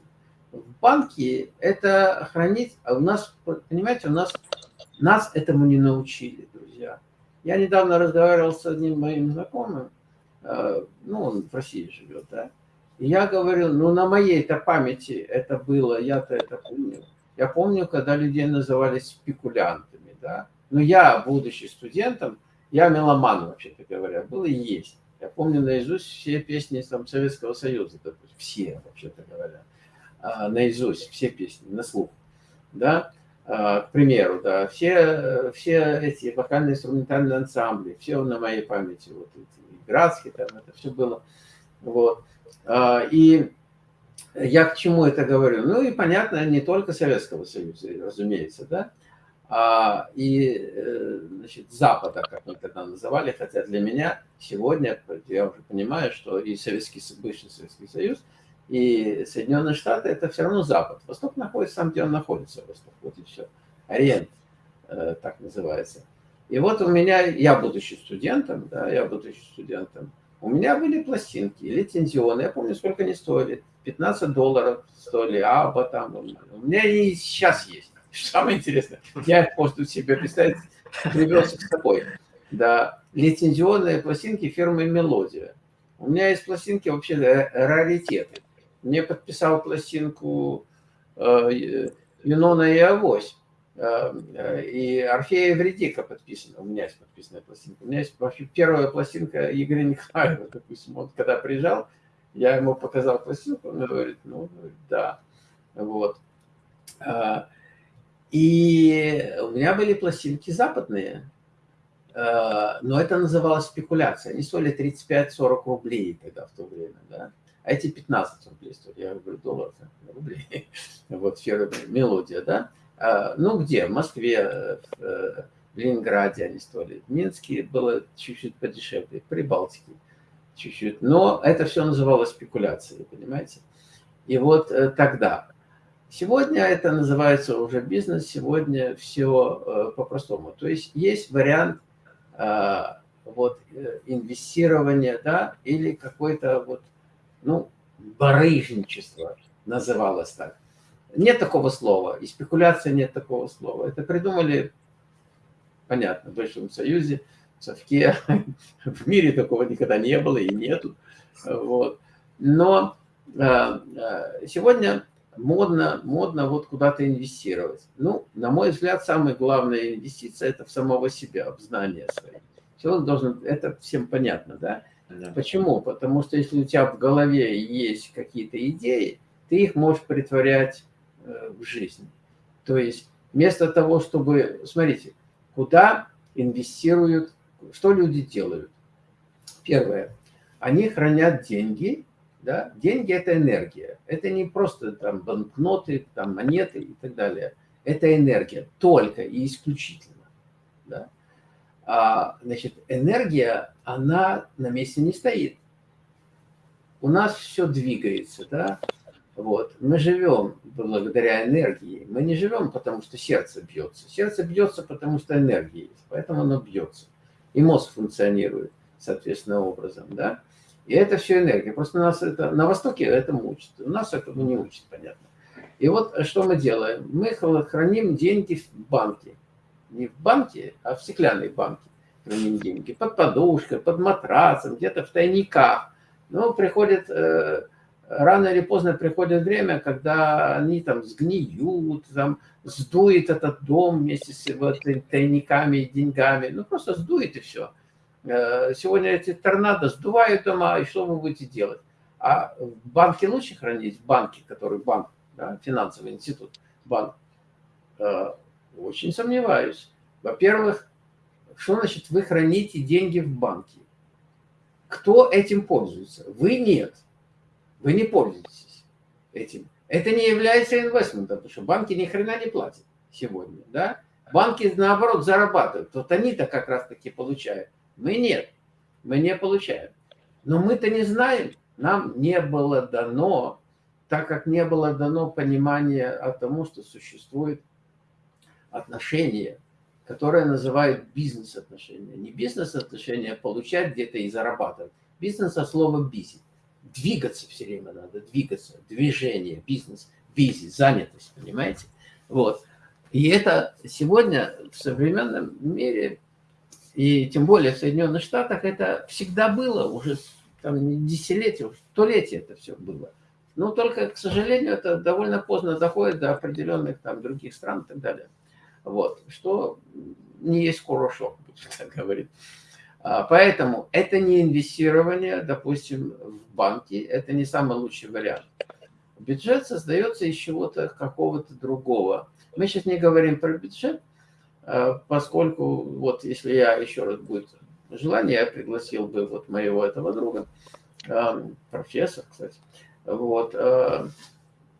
В банке это хранить, а у нас, понимаете, у нас, нас этому не научили, друзья. Я недавно разговаривал с одним моим знакомым, э, ну, он в России живет, да, и я говорю, ну, на моей-то памяти это было, я-то это помню. Я помню, когда людей называли спекулянтами, да. Но я, будучи студентом, я меломан, вообще-то говоря, был и есть. Я помню наизусть все песни там, Советского Союза, допустим, все, вообще-то говоря, а, наизусть, все песни, на слух, да, а, к примеру, да, все, все эти вокально-инструментальные ансамбли, все на моей памяти, вот эти Градские, там, это все было, вот, а, и я к чему это говорю? Ну и понятно, не только Советского Союза, разумеется, да, а, и э, значит, Запада, как мы тогда называли, хотя для меня сегодня, я уже понимаю, что и Советский, бывший Советский Союз, и Соединенные Штаты – это все равно Запад. Восток находится там, где он находится, Восток, вот и все. Ориент, э, так называется. И вот у меня, я будучи студентом, да, я будучи студентом, у меня были пластинки, лицензионные, я помню, сколько они стоили, 15 долларов стоили, аба там, у меня и сейчас есть. Самое интересное, я просто себе представить, привез с собой. Да, лицензионные пластинки фирмы «Мелодия». У меня есть пластинки вообще раритеты. Мне подписал пластинку э, Юнона и Авось. Э, и Орфея Евредика подписана. У меня есть подписанная пластинка. У меня есть вообще первая пластинка Игоря Николаева, допустим. Он когда приезжал, я ему показал пластинку, он говорит, ну, да. Вот. И у меня были пластинки западные, э, но это называлось спекуляция. Они стоили 35-40 рублей тогда в то время, да. А эти 15 рублей стоили, я говорю, долларов, рублей. [LAUGHS] Вот «Мелодия», да. А, ну, где? В Москве, в Ленинграде они стоили. В Минске было чуть-чуть подешевле, в Прибалтике чуть-чуть. Но это все называлось спекуляцией, понимаете? И вот э, тогда Сегодня это называется уже бизнес, сегодня все э, по-простому. То есть есть вариант э, вот, э, инвестирования, да, или какой-то вот, ну, барыжничество называлось так. Нет такого слова, и спекуляция нет такого слова. Это придумали, понятно, в Большом Союзе, в Совке. [LAUGHS] В мире такого никогда не было и нету. Вот. Но сегодня модно, модно вот куда-то инвестировать. Ну, на мой взгляд, самая главная инвестиция – это в самого себя, в знания свои. Человек должен, это всем понятно, да? да? Почему? Потому что если у тебя в голове есть какие-то идеи, ты их можешь притворять э, в жизнь. То есть вместо того, чтобы, смотрите, куда инвестируют, что люди делают? Первое, они хранят деньги да? Деньги – это энергия. Это не просто там банкноты, там монеты и так далее. Это энергия только и исключительно. Да? А, значит, энергия, она на месте не стоит. У нас все двигается, да? Вот. Мы живем благодаря энергии. Мы не живем, потому что сердце бьется. Сердце бьется, потому что энергия есть, поэтому оно бьется. И мозг функционирует соответственно образом, да? И это все энергия. Просто нас это, на Востоке этому учат. У нас этому не учат, понятно. И вот что мы делаем? Мы храним деньги в банке. Не в банке, а в стеклянной банке храним деньги. Под подушкой, под матрасом, где-то в тайниках. Но приходит, э, рано или поздно приходит время, когда они там сгниют, там сдует этот дом вместе с вот, тайниками и деньгами. Ну, просто сдует и все. Э, сегодня эти торнадо сдувают дома, и что вы будете делать? А в банке лучше хранить, в банке, который банк, да, финансовый институт, банк, э, очень сомневаюсь. Во-первых, что значит вы храните деньги в банке? Кто этим пользуется? Вы нет. Вы не пользуетесь этим. Это не является инвестментом, потому что банки ни хрена не платят сегодня, да? Банки, наоборот, зарабатывают. Вот они-то как раз-таки получают. Мы нет. Мы не получаем. Но мы-то не знаем. Нам не было дано, так как не было дано понимания о том, что существует отношения, которые называют бизнес-отношения. Не бизнес-отношения, а получать где-то и зарабатывать. Бизнес от слова «бизи». Двигаться все время надо, двигаться, движение, бизнес, бизи, занятость, понимаете? Вот. И это сегодня в современном мире, и тем более в Соединенных Штатах, это всегда было, уже там десятилетия, столетия это все было. Но только, к сожалению, это довольно поздно доходит до определенных там других стран и так далее. Вот, что не есть хорошо, [LAUGHS] так говорит. А, поэтому это не инвестирование, допустим, в банки, это не самый лучший вариант. Бюджет создается из чего-то какого-то другого. Мы сейчас не говорим про бюджет, поскольку вот если я еще раз будет желание, я пригласил бы вот моего этого друга, а, профессор, кстати, вот,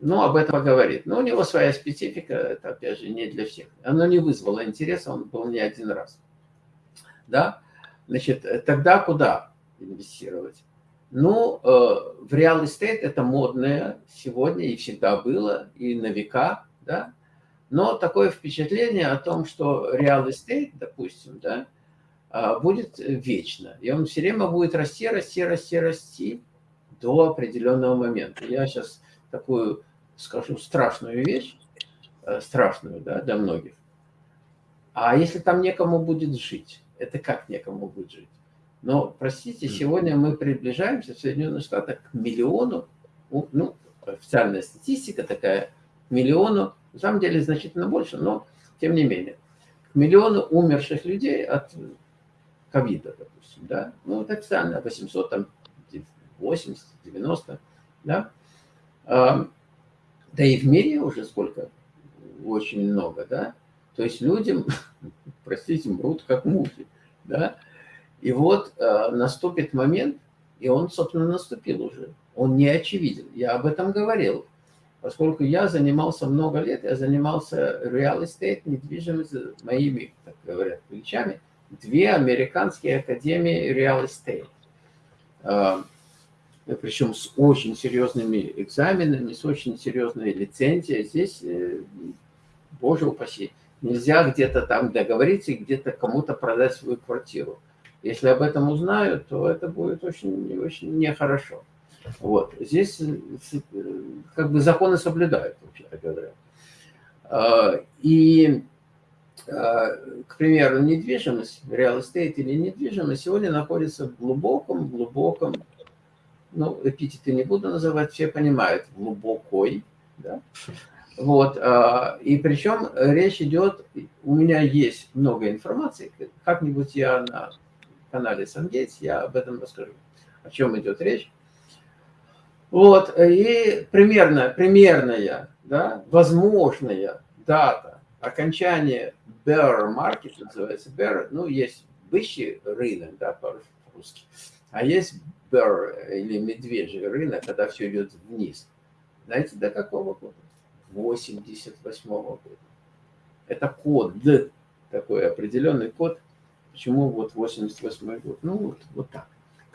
ну, об этом поговорит. Но у него своя специфика, это, опять же, не для всех. Оно не вызвало интереса, он был не один раз. Да? Значит, тогда куда инвестировать? Ну, э, в real estate это модное сегодня и всегда было, и на века, да. Но такое впечатление о том, что real estate, допустим, да, э, будет вечно. И он все время будет расти, расти, расти, расти до определенного момента. Я сейчас такую скажу страшную вещь, э, страшную, да, для многих. А если там некому будет жить? Это как некому будет жить? Но, простите, сегодня мы приближаемся в Соединенных Штатах к миллиону, ну, официальная статистика такая, миллиону, на самом деле значительно больше, но тем не менее, к миллиону умерших людей от ковида, допустим, да, ну, это официально 800, там, 80, 90, да, да и в мире уже сколько, очень много, да, то есть людям, [LAUGHS] простите, мрут как мухи, да, и вот э, наступит момент, и он, собственно, наступил уже. Он не очевиден. Я об этом говорил. Поскольку я занимался много лет, я занимался real estate, недвижимостью, моими, так говорят, плечами, две американские академии real estate. Э, причем с очень серьезными экзаменами, с очень серьезной лицензией. Здесь, э, боже упаси, нельзя где-то там договориться и где-то кому-то продать свою квартиру. Если об этом узнают, то это будет очень, очень нехорошо. Вот. Здесь э, как бы законы соблюдают, вообще говоря. А, и, а, к примеру, недвижимость, real estate или недвижимость сегодня находится в глубоком-глубоком, ну, эпитеты не буду называть, все понимают, глубокой, да? Вот, а, и причем речь идет, у меня есть много информации, как-нибудь я на канале Сангейтс, я об этом расскажу, о чем идет речь. Вот, и примерно, примерная, да, возможная дата окончания bear market, называется bear, ну, есть бычий рынок, да, по-русски, а есть bear или медвежий рынок, когда все идет вниз. Знаете, до какого года? 88 -го года. Это код, такой определенный код, Почему вот 88 год? Ну, вот, вот так.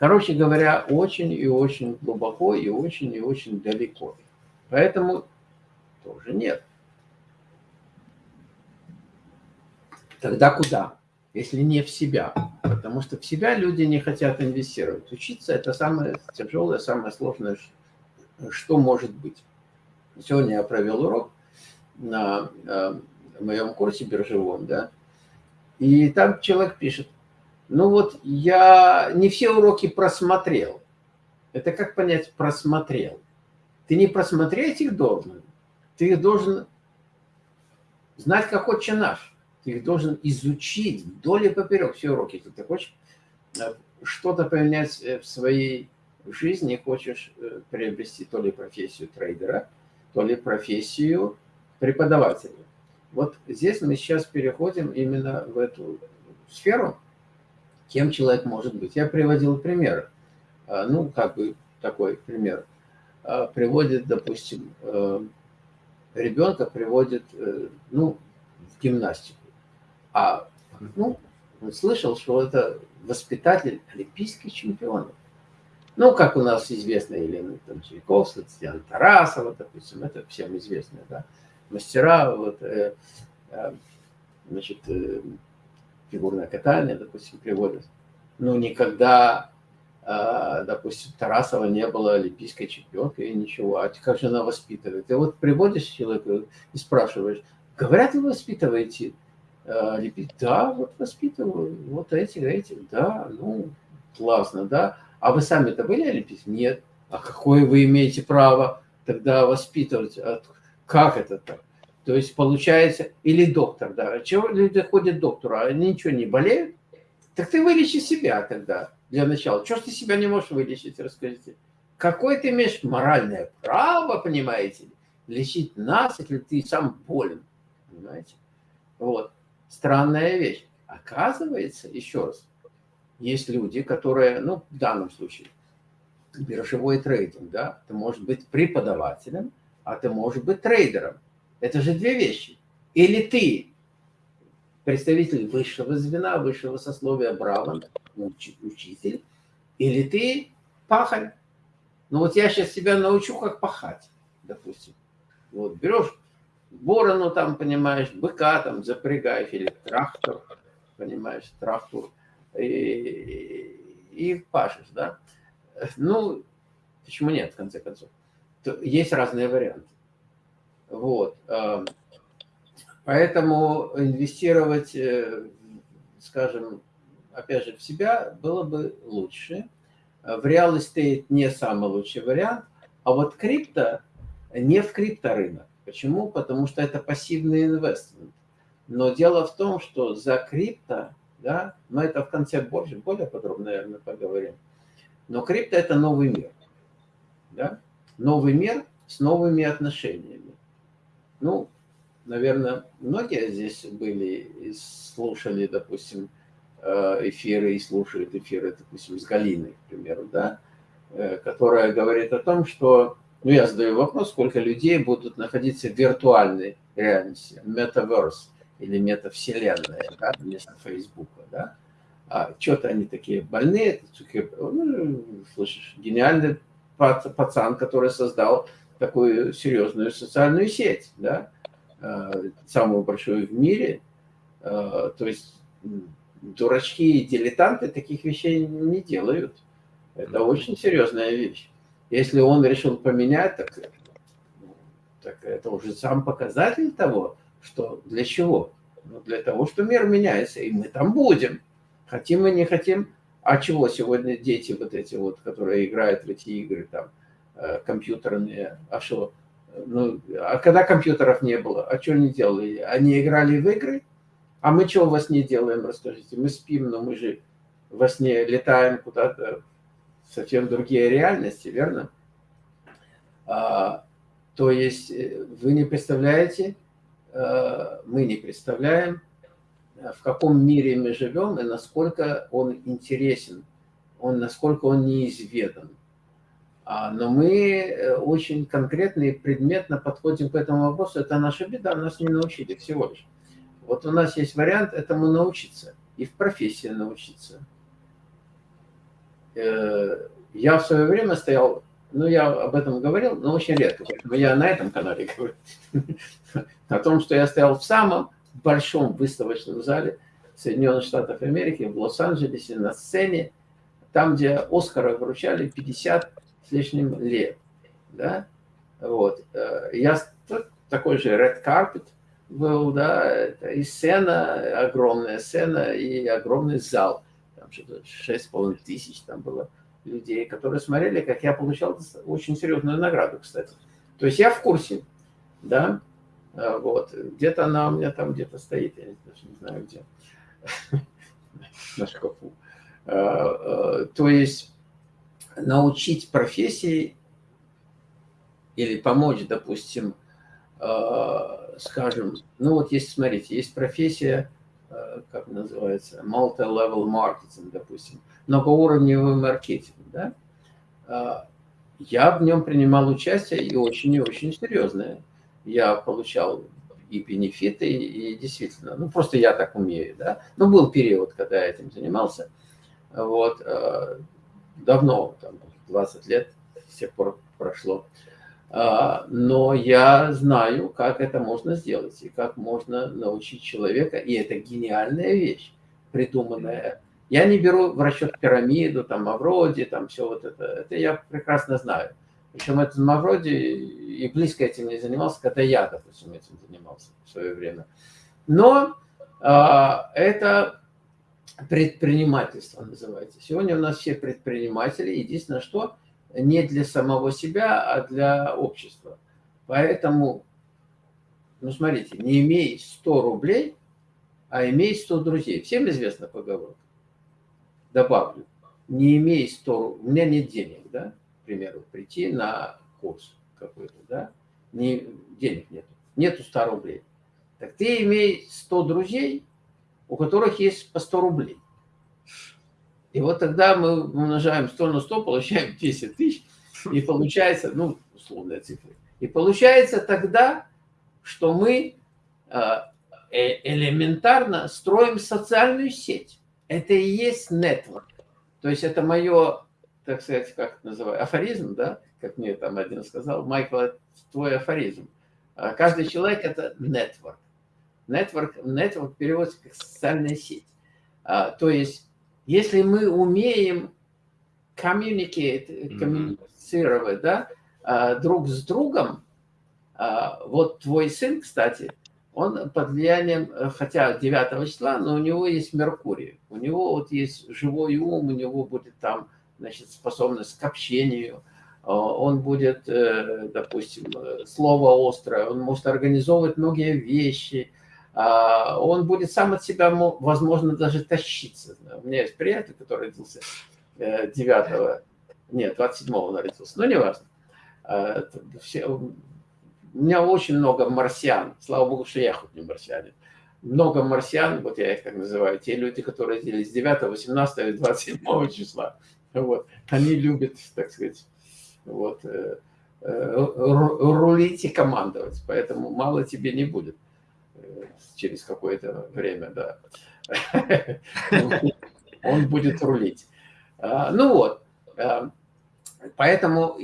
Короче говоря, очень и очень глубоко, и очень и очень далеко. Поэтому тоже нет. Тогда куда? Если не в себя. Потому что в себя люди не хотят инвестировать. Учиться – это самое тяжелое, самое сложное, что может быть. Сегодня я провел урок на э, моем курсе биржевом, да, и там человек пишет, ну вот я не все уроки просмотрел. Это как понять просмотрел? Ты не просмотреть их должен, ты их должен знать, как отче наш. Ты их должен изучить вдоль и поперек все уроки. Если ты хочешь э, что-то поменять э, в своей жизни, хочешь э, приобрести то ли профессию трейдера, то ли профессию преподавателя. Вот здесь мы сейчас переходим именно в эту сферу, кем человек может быть. Я приводил пример, а, ну, как бы такой пример. приводит, допустим, ребенка приводит, ну, в гимнастику. А, ну, он слышал, что это воспитатель олимпийских чемпионов. Ну, как у нас известно Елена там, Чайковская, Татьяна Тарасова, допустим, это всем известно, да, мастера, вот, э, э, значит, э, фигурное катание, допустим, приводят. Ну, никогда, э, допустим, Тарасова не была олимпийской чемпионкой и ничего. А как же она воспитывает? И вот приводишь человека и спрашиваешь, говорят, вы воспитываете э, Да, вот воспитываю, вот эти, эти, да, ну, классно, да. А вы сами-то были олимпийцы? Нет. А какое вы имеете право тогда воспитывать? Как это так? То есть получается, или доктор, да, чего люди ходят к доктору, а они ничего не болеют? Так ты вылечи себя тогда, для начала. Чего ж ты себя не можешь вылечить, расскажите? Какое ты имеешь моральное право, понимаете, лечить нас, если ты сам болен, понимаете? Вот, странная вещь. Оказывается, еще раз, есть люди, которые, ну, в данном случае, биржевой трейдинг, да, ты можешь быть преподавателем, а ты можешь быть трейдером. Это же две вещи. Или ты представитель высшего звена, высшего сословия, браван, учитель, или ты пахарь. Ну вот я сейчас тебя научу, как пахать, допустим. Вот берешь борону там, понимаешь, быка там запрягаешь, или трактор, понимаешь, трактор, и, и пашешь, да? Ну, почему нет, в конце концов? Есть разные варианты. Вот. Эм, поэтому инвестировать, э, скажем, опять же, в себя было бы лучше. В реал estate не самый лучший вариант, а вот крипто не в крипторынок. Почему? Потому что это пассивный инвестмент. Но дело в том, что за крипто да, но это в конце больше, более подробно, наверное, поговорим. Но крипто – это новый мир, да, новый мир с новыми отношениями. Ну, наверное, многие здесь были и слушали, допустим, э, эфиры и слушают эфиры, допустим, с Галиной, к примеру, да, э, которая говорит о том, что, ну, я задаю вопрос, сколько людей будут находиться в виртуальной реальности, метаверс, или метавселенная, да, вместо Фейсбука, да. А что-то они такие больные, ну, слышишь, гениальный пацан, который создал такую серьезную социальную сеть, да, а, самую большую в мире. А, то есть дурачки и дилетанты таких вещей не делают. Это очень серьезная вещь. Если он решил поменять, так, так это уже сам показатель того, что для чего? Ну, для того, что мир меняется, и мы там будем. Хотим мы, не хотим. А чего сегодня дети вот эти вот, которые играют в эти игры там, э, компьютерные, а что? Ну, а когда компьютеров не было, а что они делали? Они играли в игры? А мы что во сне делаем, расскажите? Мы спим, но мы же во сне летаем куда-то совсем другие реальности, верно? А, то есть э, вы не представляете, Э, мы не представляем, э, в каком мире мы живем и насколько он интересен, он, насколько он неизведан. А, но мы э, очень конкретно и предметно подходим к этому вопросу. Это наша беда, нас не научили всего лишь. Вот у нас есть вариант этому научиться и в профессии научиться. Я в свое время стоял ну, я об этом говорил, но очень редко, поэтому я на этом канале говорю. [LAUGHS] О том, что я стоял в самом большом выставочном зале Соединенных Штатов Америки, в Лос-Анджелесе, на сцене, там, где Оскара вручали 50 с лишним лет. Да? Вот. Э, я такой же Red Carpet был, да, и сцена, огромная сцена, и огромный зал. Там что-то 6,5 тысяч там было людей, которые смотрели, как я получал очень серьезную награду, кстати. То есть я в курсе, да, а, вот, где-то она у меня там где-то стоит, я даже не знаю где, [LAUGHS] на шкафу. А, то есть научить профессии или помочь, допустим, скажем, ну вот есть, смотрите, есть профессия, как называется, multi-level marketing, допустим, многоуровневый маркетинг, да, а, я в нем принимал участие и очень и очень серьезное. Я получал и бенефиты, и, и действительно, ну просто я так умею, да. Но был период, когда я этим занимался, вот, э, давно, там, 20 лет с тех пор прошло. А, но я знаю, как это можно сделать, и как можно научить человека, и это гениальная вещь, придуманная. Я не беру в расчет пирамиду, там, Мавроди, там, все вот это, это я прекрасно знаю. Причем этот Мавроди и близко этим не занимался, когда я, допустим, этим занимался в свое время. Но а, это предпринимательство называется. Сегодня у нас все предприниматели, единственное, что не для самого себя, а для общества. Поэтому, ну смотрите, не имей 100 рублей, а имей 100 друзей. Всем известна поговорка. Добавлю, не имей 100 у меня нет денег, да, к примеру, прийти на курс какой-то, да, не, денег нету, нету 100 рублей. Так ты имей 100 друзей, у которых есть по 100 рублей. И вот тогда мы умножаем 100 на 100, получаем 10 тысяч, и получается, ну, условная цифра. И получается тогда, что мы а, э, элементарно строим социальную сеть. Это и есть нетворк. То есть это мое, так сказать, как называю, афоризм, да, как мне там один сказал, Майкл, твой афоризм. А каждый человек – это нетворк. Нетворк, нетворк переводится как социальная сеть. А, то есть если мы умеем communicate, коммуницировать, да, а, друг с другом, а, вот твой сын, кстати, он под влиянием, хотя 9 числа, но у него есть Меркурий, у него вот есть живой ум, у него будет там, значит, способность к общению, а, он будет, э, допустим, э, слово острое, он может организовывать многие вещи, он будет сам от себя, возможно, даже тащиться. У меня есть приятель, который родился 9 э, нет, 27-го он родился, но не важно. А, все, у меня очень много марсиан, слава богу, что я хоть не марсианин. Много марсиан, вот я их так называю, те люди, которые родились 9, 18 и 27 числа. Вот. Они любят, так сказать, вот, э, э, рулить и командовать, поэтому мало тебе не будет через какое-то время, да, [LAUGHS] он будет рулить. А, ну вот, а, поэтому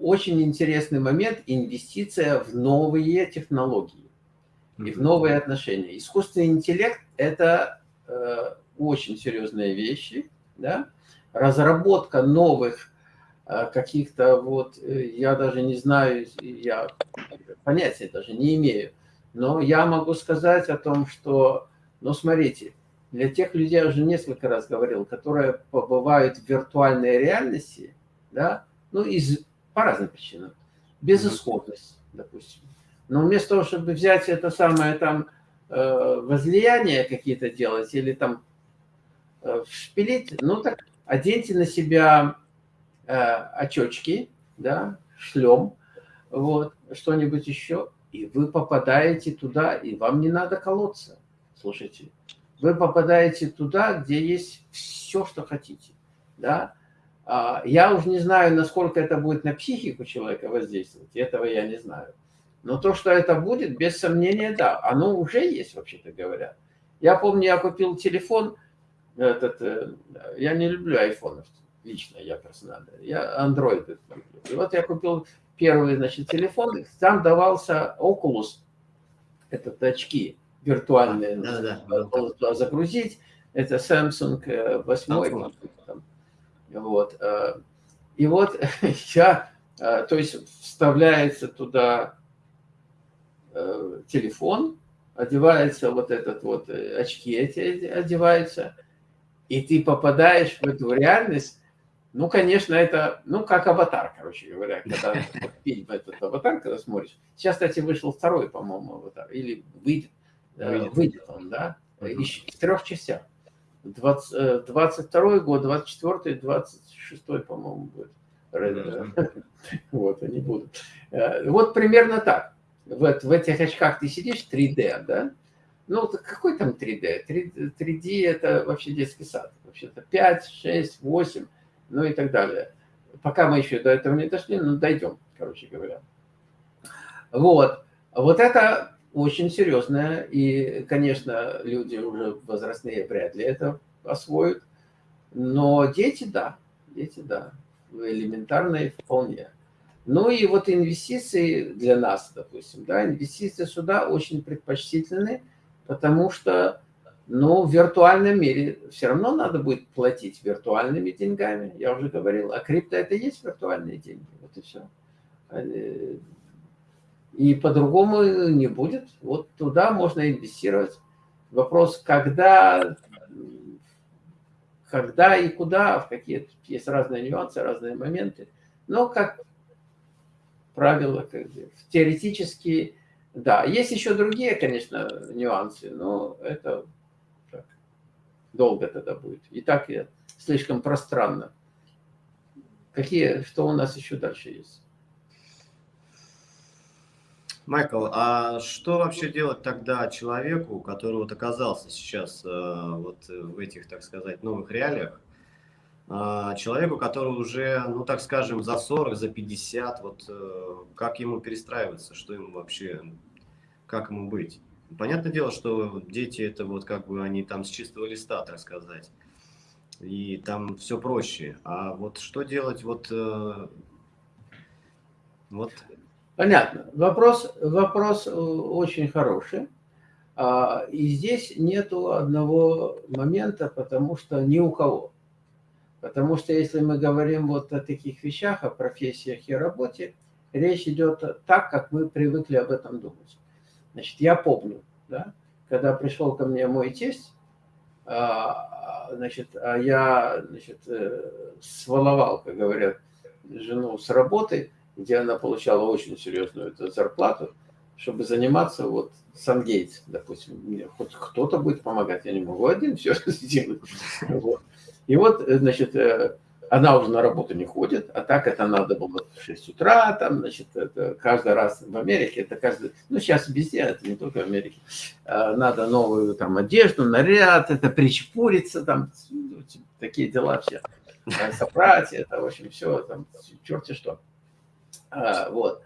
очень интересный момент – инвестиция в новые технологии и в новые отношения. Искусственный интеллект – это э, очень серьезные вещи, да? разработка новых э, каких-то вот, э, я даже не знаю, я понятия даже не имею, но я могу сказать о том, что, ну смотрите, для тех людей, я уже несколько раз говорил, которые побывают в виртуальной реальности, да, ну, из, по разным причинам, безысходность, допустим. Но вместо того, чтобы взять это самое там э, возлияние какие-то делать или там э, шпилить, ну так оденьте на себя э, очечки, да, шлем, вот, что-нибудь еще, и вы попадаете туда, и вам не надо колоться. Слушайте, вы попадаете туда, где есть все, что хотите. Да? А, я уже не знаю, насколько это будет на психику человека воздействовать, этого я не знаю. Но то, что это будет, без сомнения, да, оно уже есть, вообще-то говоря. Я помню, я купил телефон, этот, э, я не люблю айфонов, лично я персонально, я андроиды люблю. И вот я купил первый, значит, телефон, там давался Oculus, этот очки виртуальные, да, да, загрузить, это Samsung 8, э, там, вот, э, и вот [LAUGHS] я, э, то есть вставляется туда телефон, одевается вот этот вот, очки эти одеваются, и ты попадаешь в эту реальность, ну, конечно, это, ну, как аватар, короче говоря, [LAUGHS] когда фильм этот аватар, когда смотришь. Сейчас, кстати, вышел второй, по-моему, аватар, или выйдет, э, выйдет, выйдет он, да, еще в трех частях. 20, 22 э, год, 24 26 по-моему, будет. [LAUGHS] Вот, они будут. Э, вот примерно так. Вот в этих очках ты сидишь 3D, да? Ну, какой там 3D? 3D, 3D это вообще детский сад. Вообще-то 5, 6, 8 ну и так далее. Пока мы еще до этого не дошли, но дойдем, короче говоря. Вот. Вот это очень серьезное, и, конечно, люди уже возрастные вряд ли это освоят, но дети, да, дети, да, элементарные вполне. Ну и вот инвестиции для нас, допустим, да, инвестиции сюда очень предпочтительны, потому что, ну, в виртуальном мире все равно надо будет платить виртуальными деньгами, я уже говорил, а крипто это и есть виртуальные деньги, вот и все. И по-другому не будет. Вот туда можно инвестировать. Вопрос, когда, когда и куда, в какие есть разные нюансы, разные моменты. Но как правило, как теоретически, да. Есть еще другие, конечно, нюансы, но это долго тогда будет. И так слишком пространно. Какие, что у нас еще дальше есть? Майкл, а что вообще делать тогда человеку, который вот оказался сейчас э, вот в этих, так сказать, новых реалиях, а, человеку, который уже, ну так скажем, за 40, за 50, вот э, как ему перестраиваться, что ему вообще, как ему быть? Понятное дело, что дети это вот как бы они там с чистого листа, так сказать, и там все проще. А вот что делать вот... Э, вот. Понятно. Вопрос, вопрос э, очень хороший. А, и здесь нету одного момента, потому что ни у кого Потому что если мы говорим вот о таких вещах, о профессиях и работе, речь идет так, как мы привыкли об этом думать. Значит, я помню, да, когда пришел ко мне мой тесть, а, значит, а я значит, э, сваловал, как говорят, жену с работы, где она получала очень серьезную эту зарплату, чтобы заниматься вот Сангейтс, допустим. Мне хоть кто-то будет помогать, я не могу один все [LAUGHS] сделать. И вот, э, значит, э, она уже на работу не ходит, а так это надо было в 6 утра, там, значит, это каждый раз в Америке, это каждый, ну, сейчас везде, это не только в Америке, э, надо новую там одежду, наряд, это причепуриться, там, такие дела все, собрать, это, в общем, все, там, черти что. А, вот.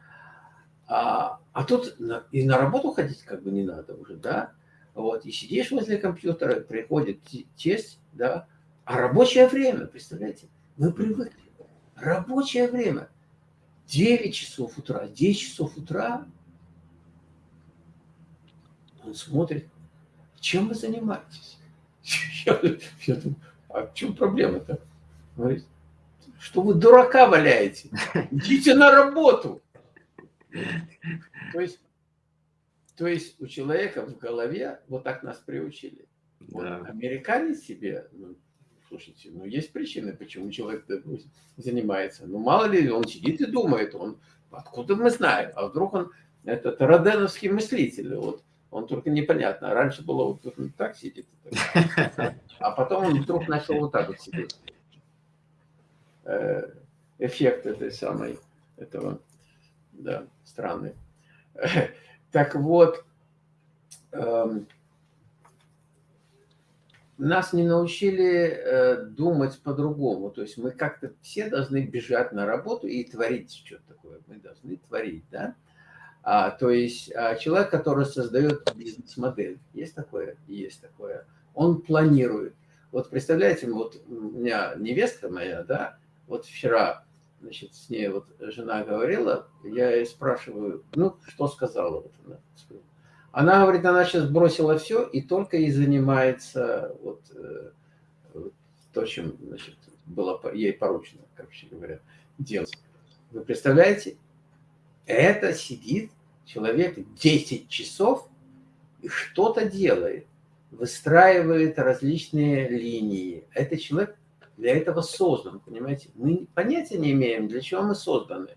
А, а тут и на работу ходить как бы не надо уже, да, вот, и сидишь возле компьютера, приходит тесть, да, а рабочее время, представляете, мы привыкли. Рабочее время. 9 часов утра, 10 часов утра. Он смотрит, чем вы занимаетесь? [LAUGHS] Я, я думаю, а в чем проблема-то? Говорит, что вы дурака валяете? Идите на работу. То есть, то есть у человека в голове вот так нас приучили. Да. Вот американец себе, ну, Слушайте, ну есть причины, почему человек занимается. Ну мало ли, он сидит и думает, он откуда мы знаем, а вдруг он этот роденовский мыслитель, вот он только непонятно. Раньше было вот он так сидит, а потом он вдруг начал вот так вот сидеть. Э, эффект этой самой, этого, да, странный. Так вот, эм, нас не научили э, думать по-другому. То есть мы как-то все должны бежать на работу и творить что-то такое. Мы должны творить, да? А, то есть а, человек, который создает бизнес-модель, есть такое? Есть такое. Он планирует. Вот представляете, вот у меня невестка моя, да, вот вчера, значит, с ней вот жена говорила, я ей спрашиваю, ну, что сказала? Вот она она говорит, она сейчас бросила все и только и занимается вот, э, то, чем значит, было ей поручено, короче говоря, делать. Вы представляете, это сидит человек 10 часов и что-то делает, выстраивает различные линии. Это человек для этого создан, понимаете? Мы понятия не имеем, для чего мы созданы.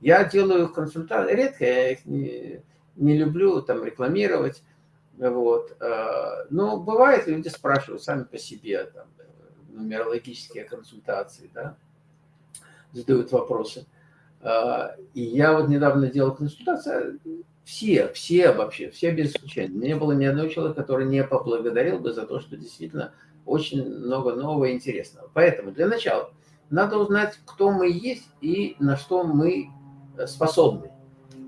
Я делаю консультации, редко я их не не люблю там рекламировать, вот. Э, но бывает, люди спрашивают сами по себе, там, нумерологические консультации, да, задают вопросы. Э, и я вот недавно делал консультацию, все, все вообще, все без исключения. Не было ни одного человека, который не поблагодарил бы за то, что действительно очень много нового и интересного. Поэтому для начала Надо узнать, кто мы есть и на что мы способны.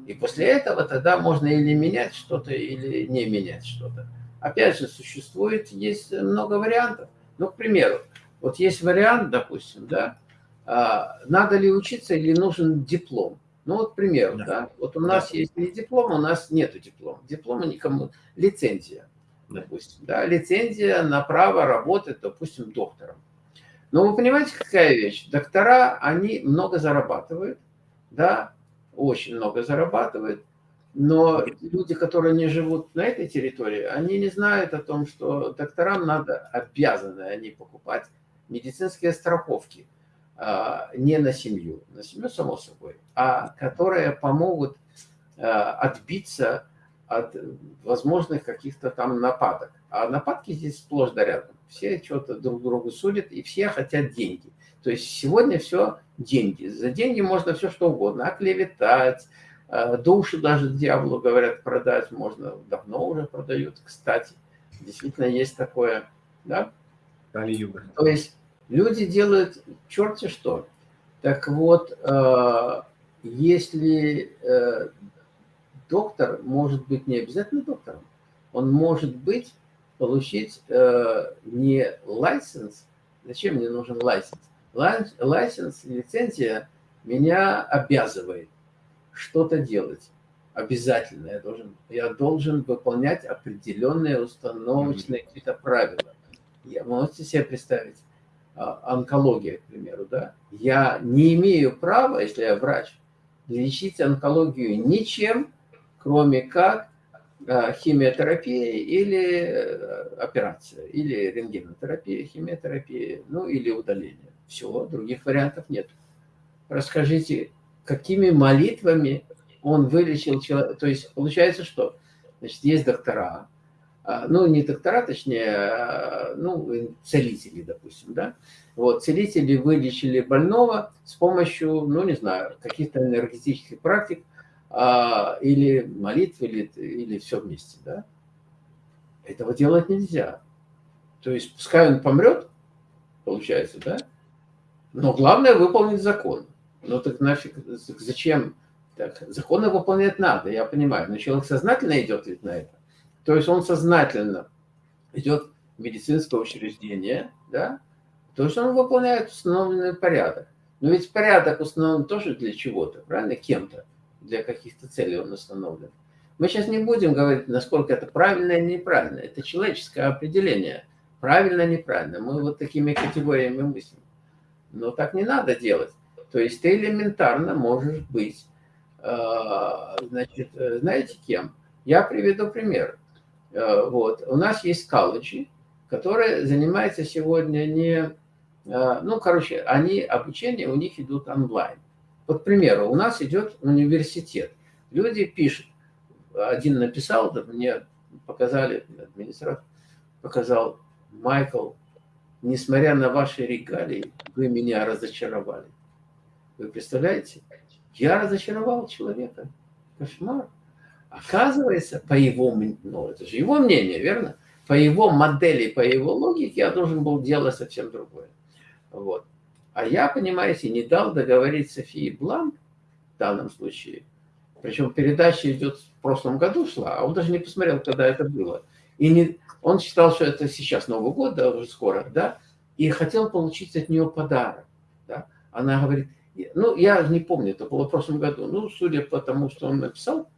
И после этого тогда можно или менять что-то, или не менять что-то. Опять же, существует, есть много вариантов. Ну, к примеру, вот есть вариант, допустим, да, а, надо ли учиться или нужен диплом. Ну, вот, к примеру, да, да вот у нас да. есть не диплом, у нас нет диплома. Диплома никому, лицензия, да. допустим, да, лицензия на право работать, допустим, доктором. Но вы понимаете, какая вещь? Доктора, они много зарабатывают, да, очень много зарабатывают, но люди, которые не живут на этой территории, они не знают о том, что докторам надо, обязаны они покупать медицинские страховки а, не на семью, на семью само собой, а которые помогут а, отбиться от возможных каких-то там нападок. А нападки здесь сплошь да рядом. Все что-то друг другу судят, и все хотят деньги. То есть сегодня все деньги. За деньги можно все что угодно. Оклеветать, а, души даже дьяволу, говорят, продать можно. Давно уже продают, кстати. Действительно есть такое. Да? То есть люди делают черти что. Так вот, а, если э, доктор может быть не обязательно доктором, он может быть, получить э, не license, зачем мне нужен license? License, лицензия меня обязывает что-то делать. Обязательно я должен, я должен выполнять определенные установочные какие-то правила. Я, можете себе представить, а, онкология, к примеру, да? Я не имею права, если я врач, лечить онкологию ничем, кроме как а, химиотерапия или э, операция, или рентгенотерапия, химиотерапия, ну или удаление. Все, других вариантов нет. Расскажите, какими молитвами он вылечил человека. То есть получается, что значит, есть доктора, а, ну, не доктора, точнее, а, ну, целители, допустим, да. Вот, целители вылечили больного с помощью, ну, не знаю, каких-то энергетических практик, а, или молитв, или, или все вместе, да. Этого делать нельзя. То есть, пускай он помрет, получается, да, но главное выполнить закон. Ну так нафиг, зачем? Так, законы выполнять надо, я понимаю. Но человек сознательно идет ведь на это. То есть он сознательно идет в медицинское учреждение, да? То есть он выполняет установленный порядок. Но ведь порядок установлен тоже для чего-то, правильно? Кем-то. Для каких-то целей он установлен. Мы сейчас не будем говорить, насколько это правильно или неправильно. Это человеческое определение. Правильно, неправильно. Мы вот такими категориями мыслим. Но так не надо делать. То есть ты элементарно можешь быть, э, значит, э, знаете кем? Я приведу пример. Э, вот. У нас есть колледжи, которые занимаются сегодня не... Ну, короче, они, обучение у них идут онлайн. Вот, к примеру, у нас идет университет. Люди пишут. Один написал, да, мне показали, администратор показал, Майкл, несмотря на ваши регалии, вы меня разочаровали. Вы представляете? Я разочаровал человека. Кошмар. Оказывается, по его, ну это же его мнение, верно? По его модели, по его логике я должен был делать совсем другое. Вот. А я, понимаете, не дал договорить Софии Бланк в данном случае. Причем передача идет в прошлом году шла, а он даже не посмотрел, когда это было. И не, он считал, что это сейчас Новый год, да, уже скоро, да, и хотел получить от нее подарок. Да. Она говорит, ну, я не помню, это было в прошлом году, ну, судя по тому, что он написал,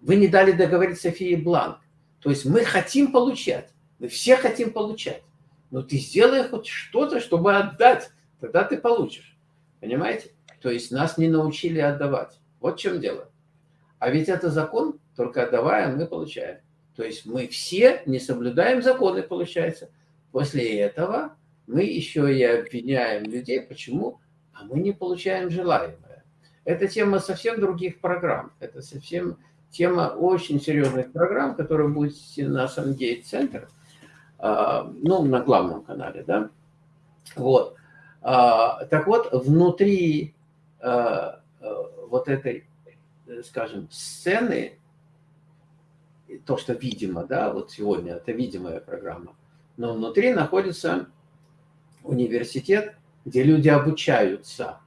вы не дали договорить Софии Бланк. То есть мы хотим получать, мы все хотим получать, но ты сделай хоть что-то, чтобы отдать, тогда ты получишь. Понимаете? То есть нас не научили отдавать. Вот в чем дело. А ведь это закон, только отдавая, мы получаем. То есть мы все не соблюдаем законы, получается. После этого мы еще и обвиняем людей. Почему? а мы не получаем желаемое. Это тема совсем других программ. Это совсем тема очень серьезных программ, которые будет на Сангейт Центр, а, ну, на главном канале, да. Вот. А, так вот, внутри а, вот этой, скажем, сцены, то, что видимо, да, вот сегодня это видимая программа, но внутри находится университет где люди обучаются,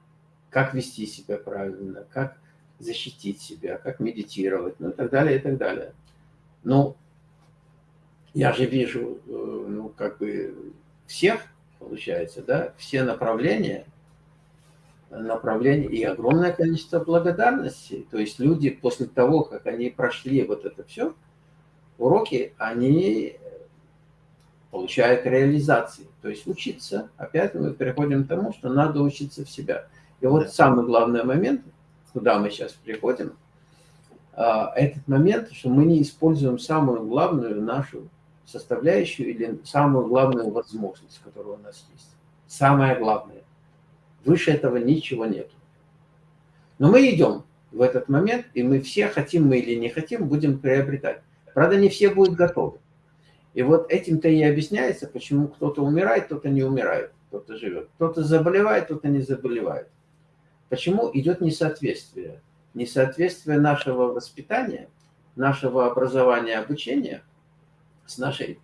как вести себя правильно, как защитить себя, как медитировать, ну и так далее, и так далее. Ну, я же вижу, э, ну, как бы всех, получается, да, все направления, направления и огромное количество благодарности. То есть люди после того, как они прошли вот это все, уроки, они получают реализации. То есть учиться, опять мы переходим к тому, что надо учиться в себя. И вот самый главный момент, куда мы сейчас приходим, а, этот момент, что мы не используем самую главную нашу составляющую или самую главную возможность, которая у нас есть. Самое главное. Выше этого ничего нет. Но мы идем в этот момент, и мы все, хотим мы или не хотим, будем приобретать. Правда, не все будут готовы. И вот этим-то и объясняется, почему кто-то умирает, кто-то не умирает, кто-то живет. Кто-то заболевает, кто-то не заболевает. Почему идет несоответствие? Несоответствие нашего воспитания, нашего образования, обучения – с нашей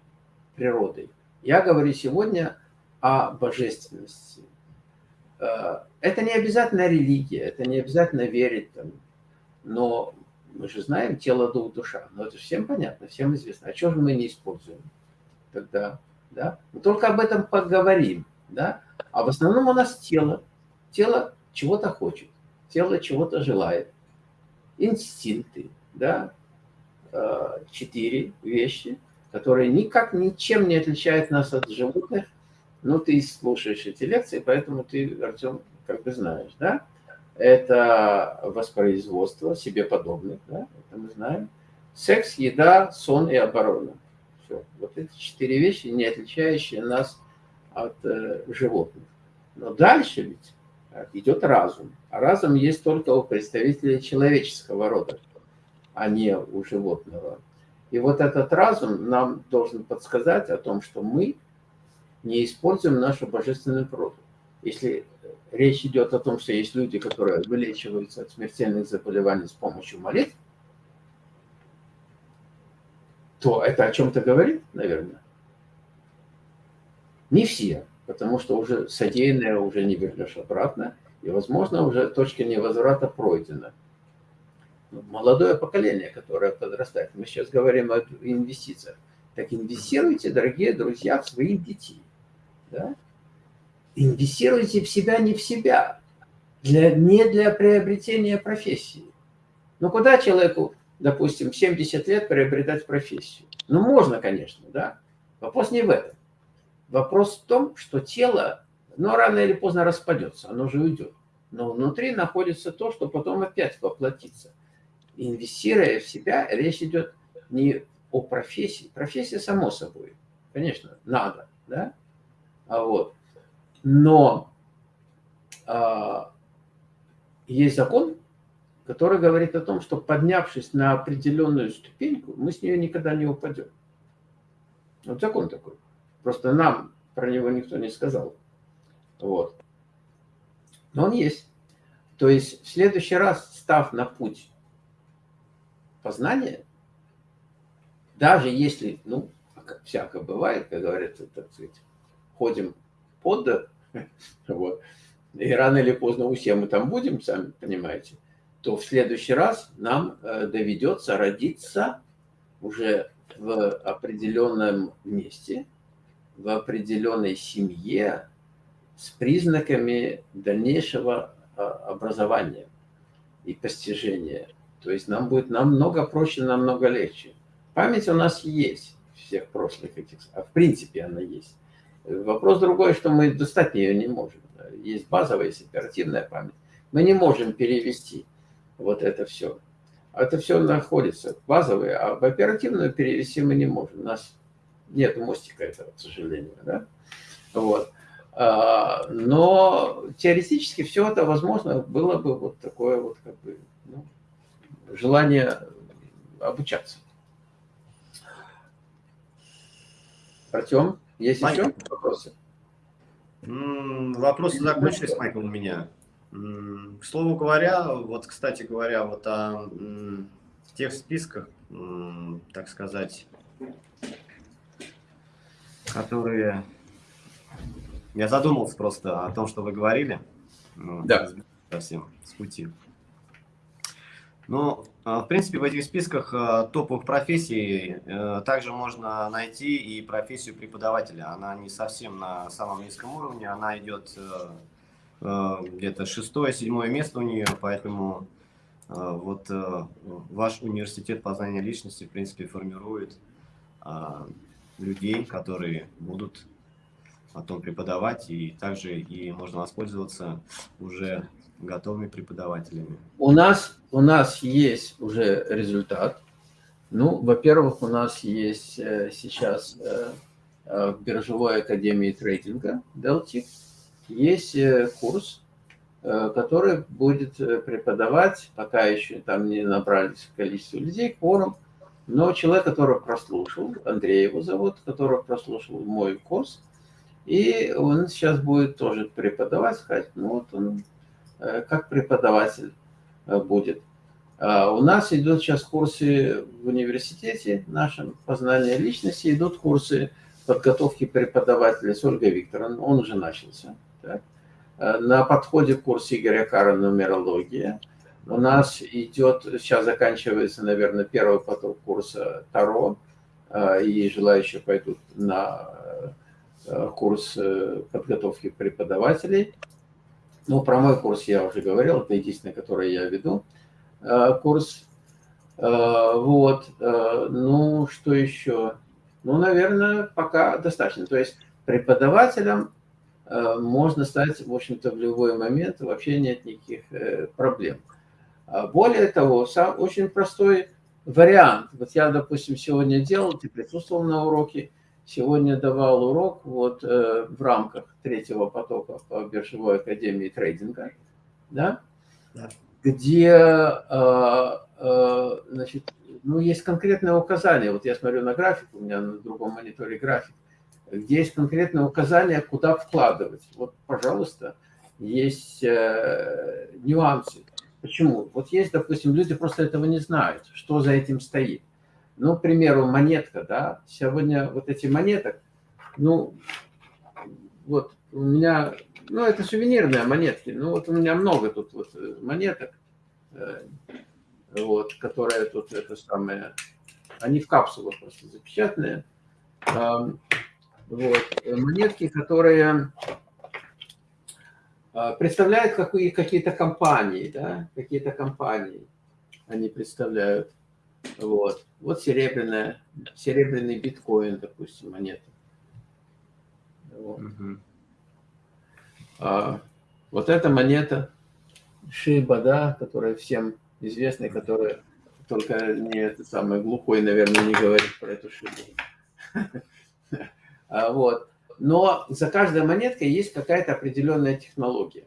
природой. Я говорю сегодня о божественности. Э, это не обязательно религия, это не обязательно верить там, но мы же знаем тело, дух, душа. Но это всем понятно, всем известно. А что же мы не используем тогда? Да? Мы только об этом поговорим. Да? А в основном у нас тело. Тело чего-то хочет, тело чего-то желает. Инстинкты, да? Э, четыре вещи – которые никак ничем не отличают нас от животных. Ну, ты слушаешь эти лекции, поэтому ты, Артем, как бы знаешь, да? Это воспроизводство себе подобных, да? Это мы знаем. Секс, еда, сон и оборона. Все. Вот эти четыре вещи, не отличающие нас от э, животных. Но дальше ведь э, идет разум. А разум есть только у представителей человеческого рода, а не у животного. И вот этот разум нам должен подсказать о том, что мы не используем нашу божественную природу. Если речь идет о том, что есть люди, которые вылечиваются от смертельных заболеваний с помощью молитв, то это о чем-то говорит, наверное. Не все, потому что уже содеянное уже не вернешь обратно, и, возможно, уже точка невозврата пройдена молодое поколение, которое подрастает. Мы сейчас говорим о инвестициях. Так инвестируйте, дорогие друзья, в своих детей. Да? Инвестируйте в себя, не в себя. Для, не для приобретения профессии. Ну, куда человеку, допустим, в 70 лет приобретать профессию? Ну, можно, конечно, да. Вопрос не в этом. Вопрос в том, что тело, ну, рано или поздно распадется, оно же уйдет. Но внутри находится то, что потом опять воплотится инвестируя в себя, речь идет не о профессии. Профессия, само собой, конечно, надо, да? А вот. Но а, есть закон, который говорит о том, что поднявшись на определенную ступеньку, мы с нее никогда не упадем. Вот закон такой. Просто нам про него никто не сказал. Вот. Но он есть. То есть в следующий раз, став на путь познание, даже если, ну, всяко бывает, как говорится, так сказать, ходим под, [LAUGHS] вот, и рано или поздно у всех мы там будем, сами понимаете, то в следующий раз нам э, доведется родиться уже в определенном месте, в определенной семье с признаками дальнейшего а, образования и постижения то есть нам будет намного проще, намного легче. Память у нас есть, всех прошлых этих, а в принципе она есть. Вопрос другой, что мы достать ее не можем. Есть базовая, есть оперативная память. Мы не можем перевести вот это все. Это все находится базовые, а в оперативную перевести мы не можем. У нас нет мостика этого, к сожалению. Да? Вот. А, но теоретически все это возможно было бы вот такое вот как бы ну, желание обучаться. Артем, есть Майк. еще вопросы? Вопросы закончились, Майкл, у меня. К слову говоря, вот, кстати говоря, вот о тех списках, так сказать, которые Я задумался просто о том, что вы говорили. Ну, да. Совсем с пути. Ну, в принципе, в этих списках э, топовых профессий э, также можно найти и профессию преподавателя. Она не совсем на самом низком уровне, она идет где-то шестое-седьмое место у нее, поэтому вот ваш университет познания личности, в принципе, формирует людей, которые будут потом преподавать, и также и можно воспользоваться уже готовыми преподавателями. У нас, у нас есть уже результат. Ну, во-первых, у нас есть э, сейчас э, э, в Биржевой академии трейдинга Deltic есть курс, который будет преподавать, пока еще там не набрались количество людей, форум, но человек, который прослушал, Андрей его зовут, который прослушал мой курс, и он сейчас будет тоже преподавать, сказать, ну вот он как преподаватель э, будет. А у нас идут сейчас курсы в университете нашем, познания личности, идут курсы подготовки преподавателя с Ольгой Викторовной, он уже начался. Так. Э, на подходе курс Игоря Кара «Нумерология». У нас идет, сейчас заканчивается, наверное, первый поток курса Таро, и желающие пойдут на Э, курс э, подготовки преподавателей. Ну, про мой курс я уже говорил, это единственный, который я веду, э, курс. Вот, ну, что еще? Ну, наверное, пока достаточно. То есть преподавателем можно стать, в общем-то, в любой момент, вообще нет никаких проблем. А более того, сам очень простой вариант. Вот я, допустим, сегодня делал, ты присутствовал на уроке, Сегодня давал урок вот э, в рамках третьего потока по биржевой академии трейдинга, да, да. где э, э, значит, ну, есть конкретное указание. Вот я смотрю на график, у меня на другом мониторе график, где есть конкретное указание, куда вкладывать. Вот, пожалуйста, есть э, нюансы. Почему? Вот есть, допустим, люди просто этого не знают, что за этим стоит. Ну, к примеру, монетка, да, сегодня вот эти монеток, ну, вот у меня, ну, это сувенирные монетки, ну, вот у меня много тут вот э, монеток, э, вот, которые тут, это самое, они в капсулах просто запечатанные, вот, монетки, которые а, представляют какие-то компании, да, какие-то компании они представляют. Вот. Вот серебряная, серебряный биткоин, допустим, монета. Вот. Угу. А, вот эта монета Шиба, да, которая всем известная, которая только не это самое глухой, наверное, не говорит про эту Шибу. [LAUGHS] А, вот. Но за каждой монеткой есть какая-то определенная технология.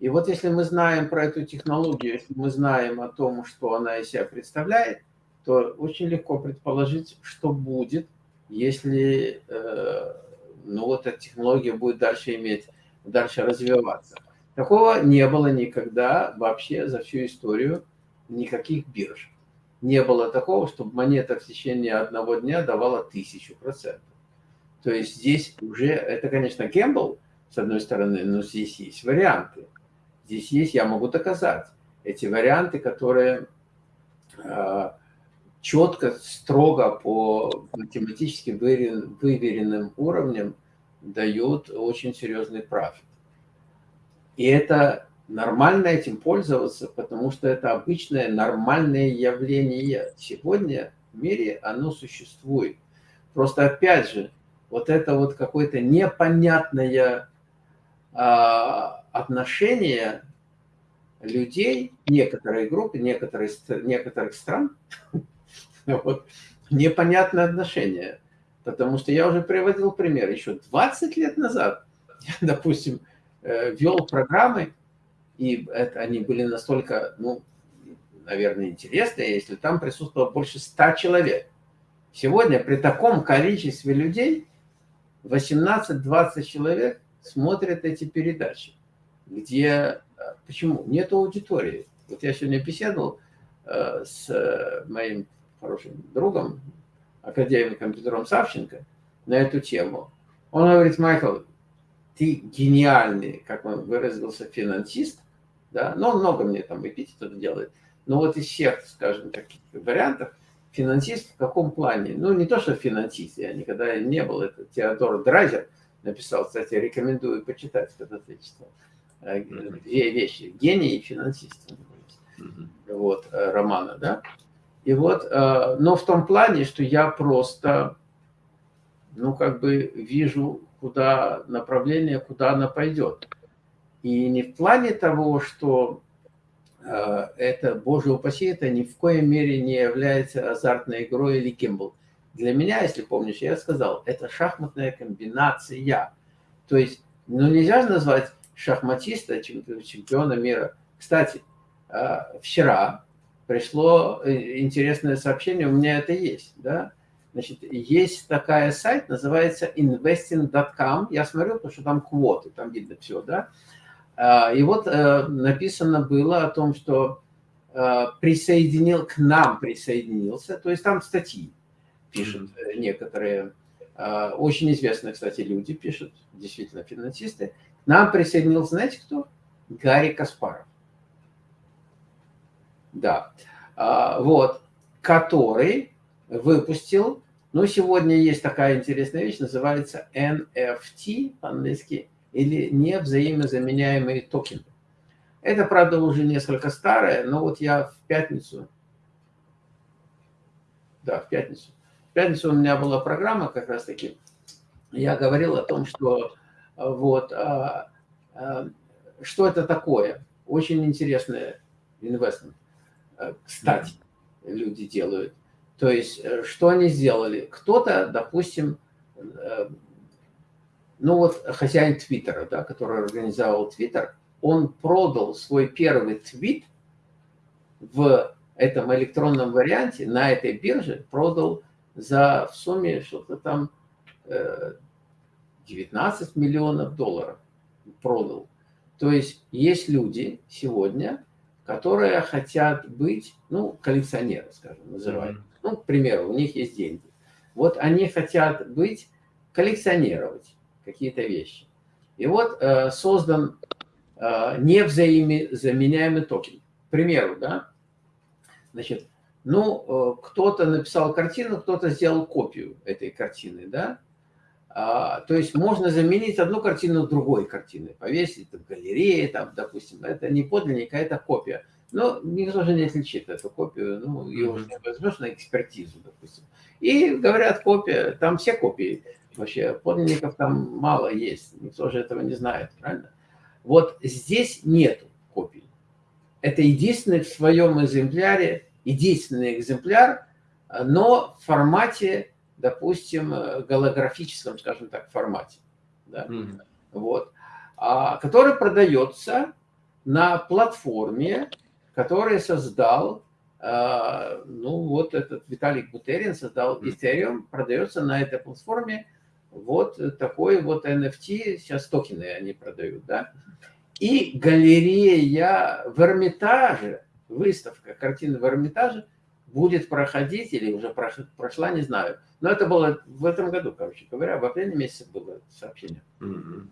И вот если мы знаем про эту технологию, если мы знаем о том, что она из себя представляет, то очень легко предположить, что будет, если э, ну, вот эта технология будет дальше иметь, дальше развиваться. Такого не было никогда вообще за всю историю никаких бирж. Не было такого, чтобы монета в течение одного дня давала тысячу процентов. То есть здесь уже, это, конечно, гембл, с одной стороны, но здесь есть варианты. Здесь есть, я могу доказать, эти варианты, которые э, четко, строго по математически выверенным уровням дают очень серьезный профит. И это нормально этим пользоваться, потому что это обычное нормальное явление. Сегодня в мире оно существует. Просто опять же, вот это вот какое-то непонятное а, отношение людей, некоторой группы, некоторых, некоторых стран [LAUGHS] [LAUGHS] Вот. Непонятное отношение. Потому что я уже приводил пример. Еще 20 лет назад я, [LAUGHS] допустим, э, вел программы, и это, они были настолько, ну, наверное, интересные, если там присутствовало больше 100 человек. Сегодня при таком количестве людей 18-20 человек смотрят эти передачи, где... Э, почему? Нет аудитории. Вот я сегодня беседовал э, с моим хорошим другом, академиком Петром Савченко, на эту тему. Он говорит, Майкл, ты гениальный, как он выразился, финансист, да, но он много мне там эпитетов делает, но вот из всех, скажем, таких вариантов, финансист в каком плане? Ну, не то, что финансист, я никогда не был, это Теодор Драйзер написал, кстати, рекомендую почитать, когда ты читал. Две вещи, гений и финансист. Вот, э, романа, да. И вот, э, но в том плане, что я просто, ну, как бы вижу, куда направление, куда она пойдет. И не в плане того, что э, это, боже упаси, это ни в коей мере не является азартной игрой или гимбл. Для меня, если помнишь, я сказал, это шахматная комбинация. То есть, ну нельзя же назвать шахматиста чемпиона мира. Кстати, э, вчера пришло э, интересное сообщение, у меня это есть, да, Значит, есть такая сайт, называется investing.com. Я смотрю, потому что там квоты, там видно все, да. А, и вот э, написано было о том, что э, присоединил, к нам присоединился, то есть там статьи пишут некоторые, очень известные, кстати, люди пишут, действительно финансисты. К нам присоединился, знаете кто? Гарри Каспаров. Да. А, вот. Который выпустил но сегодня есть такая интересная вещь, называется NFT по-английски, или невзаимозаменяемые токены. Это, правда, уже несколько старое, но вот я в пятницу, да, в пятницу, в пятницу у меня была программа как раз таки, я говорил о том, что вот, а, а, что это такое. Очень интересное инвестмент. Кстати, люди делают. То есть, э, что они сделали? Кто-то, допустим, э, ну вот хозяин Твиттера, да, который организовал Твиттер, он продал свой первый твит в этом электронном варианте на этой бирже, продал за в сумме что-то там 19 э, миллионов долларов продал. То есть есть люди сегодня, которые хотят быть, ну, коллекционеры, скажем, называют. Mm -hmm ну, к примеру, у них есть деньги. Вот они хотят быть, коллекционировать какие-то вещи. И вот э, создан э, невзаимозаменяемый токен. К примеру, да, значит, ну, э, кто-то написал картину, кто-то сделал копию этой картины, да, а, то есть можно заменить одну картину другой картиной, повесить в галерее, там, допустим, это не подлинник, а это копия. Но никто же не отличит эту копию, ну, ее уже возьмешь на экспертизу, допустим. И говорят, копия, там все копии вообще, подлинников там мало есть, никто же этого не знает, правильно? Вот здесь нет копий. Это единственный в своем экземпляре, единственный экземпляр, но в формате, допустим, голографическом, скажем так, формате. Да? Mm -hmm. вот, а, который продается на платформе, который создал, а, ну вот этот Виталик Бутерин создал Ethereum, продается на этой платформе вот такой вот NFT, сейчас токены они продают, да. И галерея в Эрмитаже, выставка картины в Эрмитаже будет проходить, или уже прошла, не знаю. Но это было в этом году, короче говоря, в апреле месяце было сообщение. Mm -hmm.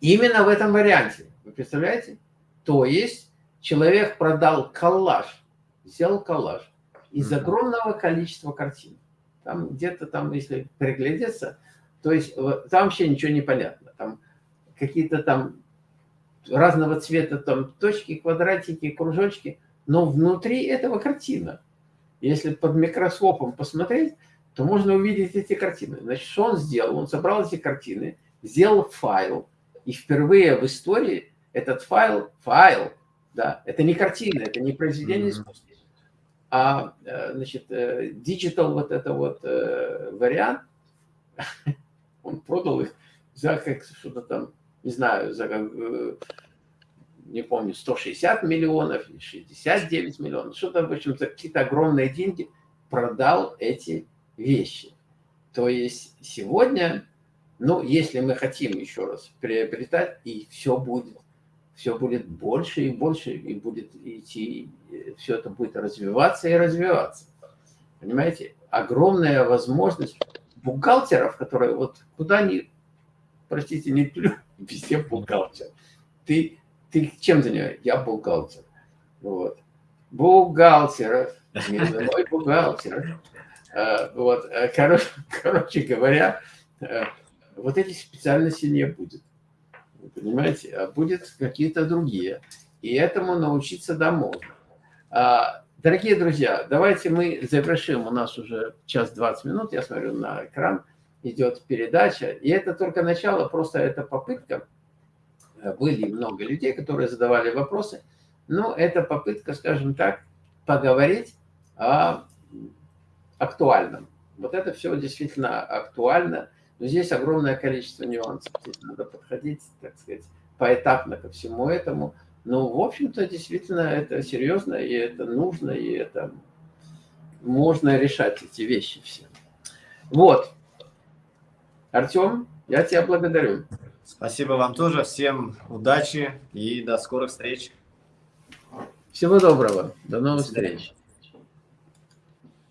Именно в этом варианте, вы представляете? То есть человек продал коллаж, взял коллаж из огромного количества картин. Там где-то там, если приглядеться, то есть там вообще ничего не понятно. Там какие-то там разного цвета там точки, квадратики, кружочки, но внутри этого картина. Если под микроскопом посмотреть, то можно увидеть эти картины. Значит, что он сделал? Он собрал эти картины, сделал файл, и впервые в истории этот файл, файл да, это не картина, это не произведение mm -hmm. искусства, а, э, значит, э, digital вот это вот э, вариант, [LAUGHS] он продал их за как что-то там, не знаю, за не помню, 160 миллионов, 69 миллионов, что-то, в общем, за какие-то огромные деньги продал эти вещи. То есть сегодня, ну, если мы хотим еще раз приобретать, и все будет все будет больше и больше, и будет идти, все это будет развиваться и развиваться. Понимаете? Огромная возможность бухгалтеров, которые вот куда ни простите, не плю, [LAUGHS] везде бухгалтер. Ты, ты чем занимаешься? Я бухгалтер. Вот. Бухгалтер, мой бухгалтер. А, вот, а, короче, [LAUGHS] короче говоря, а, вот этих специальностей не будет. Понимаете? А будет какие-то другие. И этому научиться да можно. Дорогие друзья, давайте мы завершим. У нас уже час 20 минут, я смотрю на экран, идет передача. И это только начало, просто это попытка. Были много людей, которые задавали вопросы. Но это попытка, скажем так, поговорить о актуальном. Вот это все действительно актуально. Но здесь огромное количество нюансов. Здесь надо подходить, так сказать, поэтапно ко всему этому. Ну, в общем-то, действительно, это серьезно, и это нужно, и это можно решать эти вещи все. Вот. Артем, я тебя благодарю. Спасибо вам тоже. Всем удачи и до скорых встреч. Всего доброго. До новых встреч.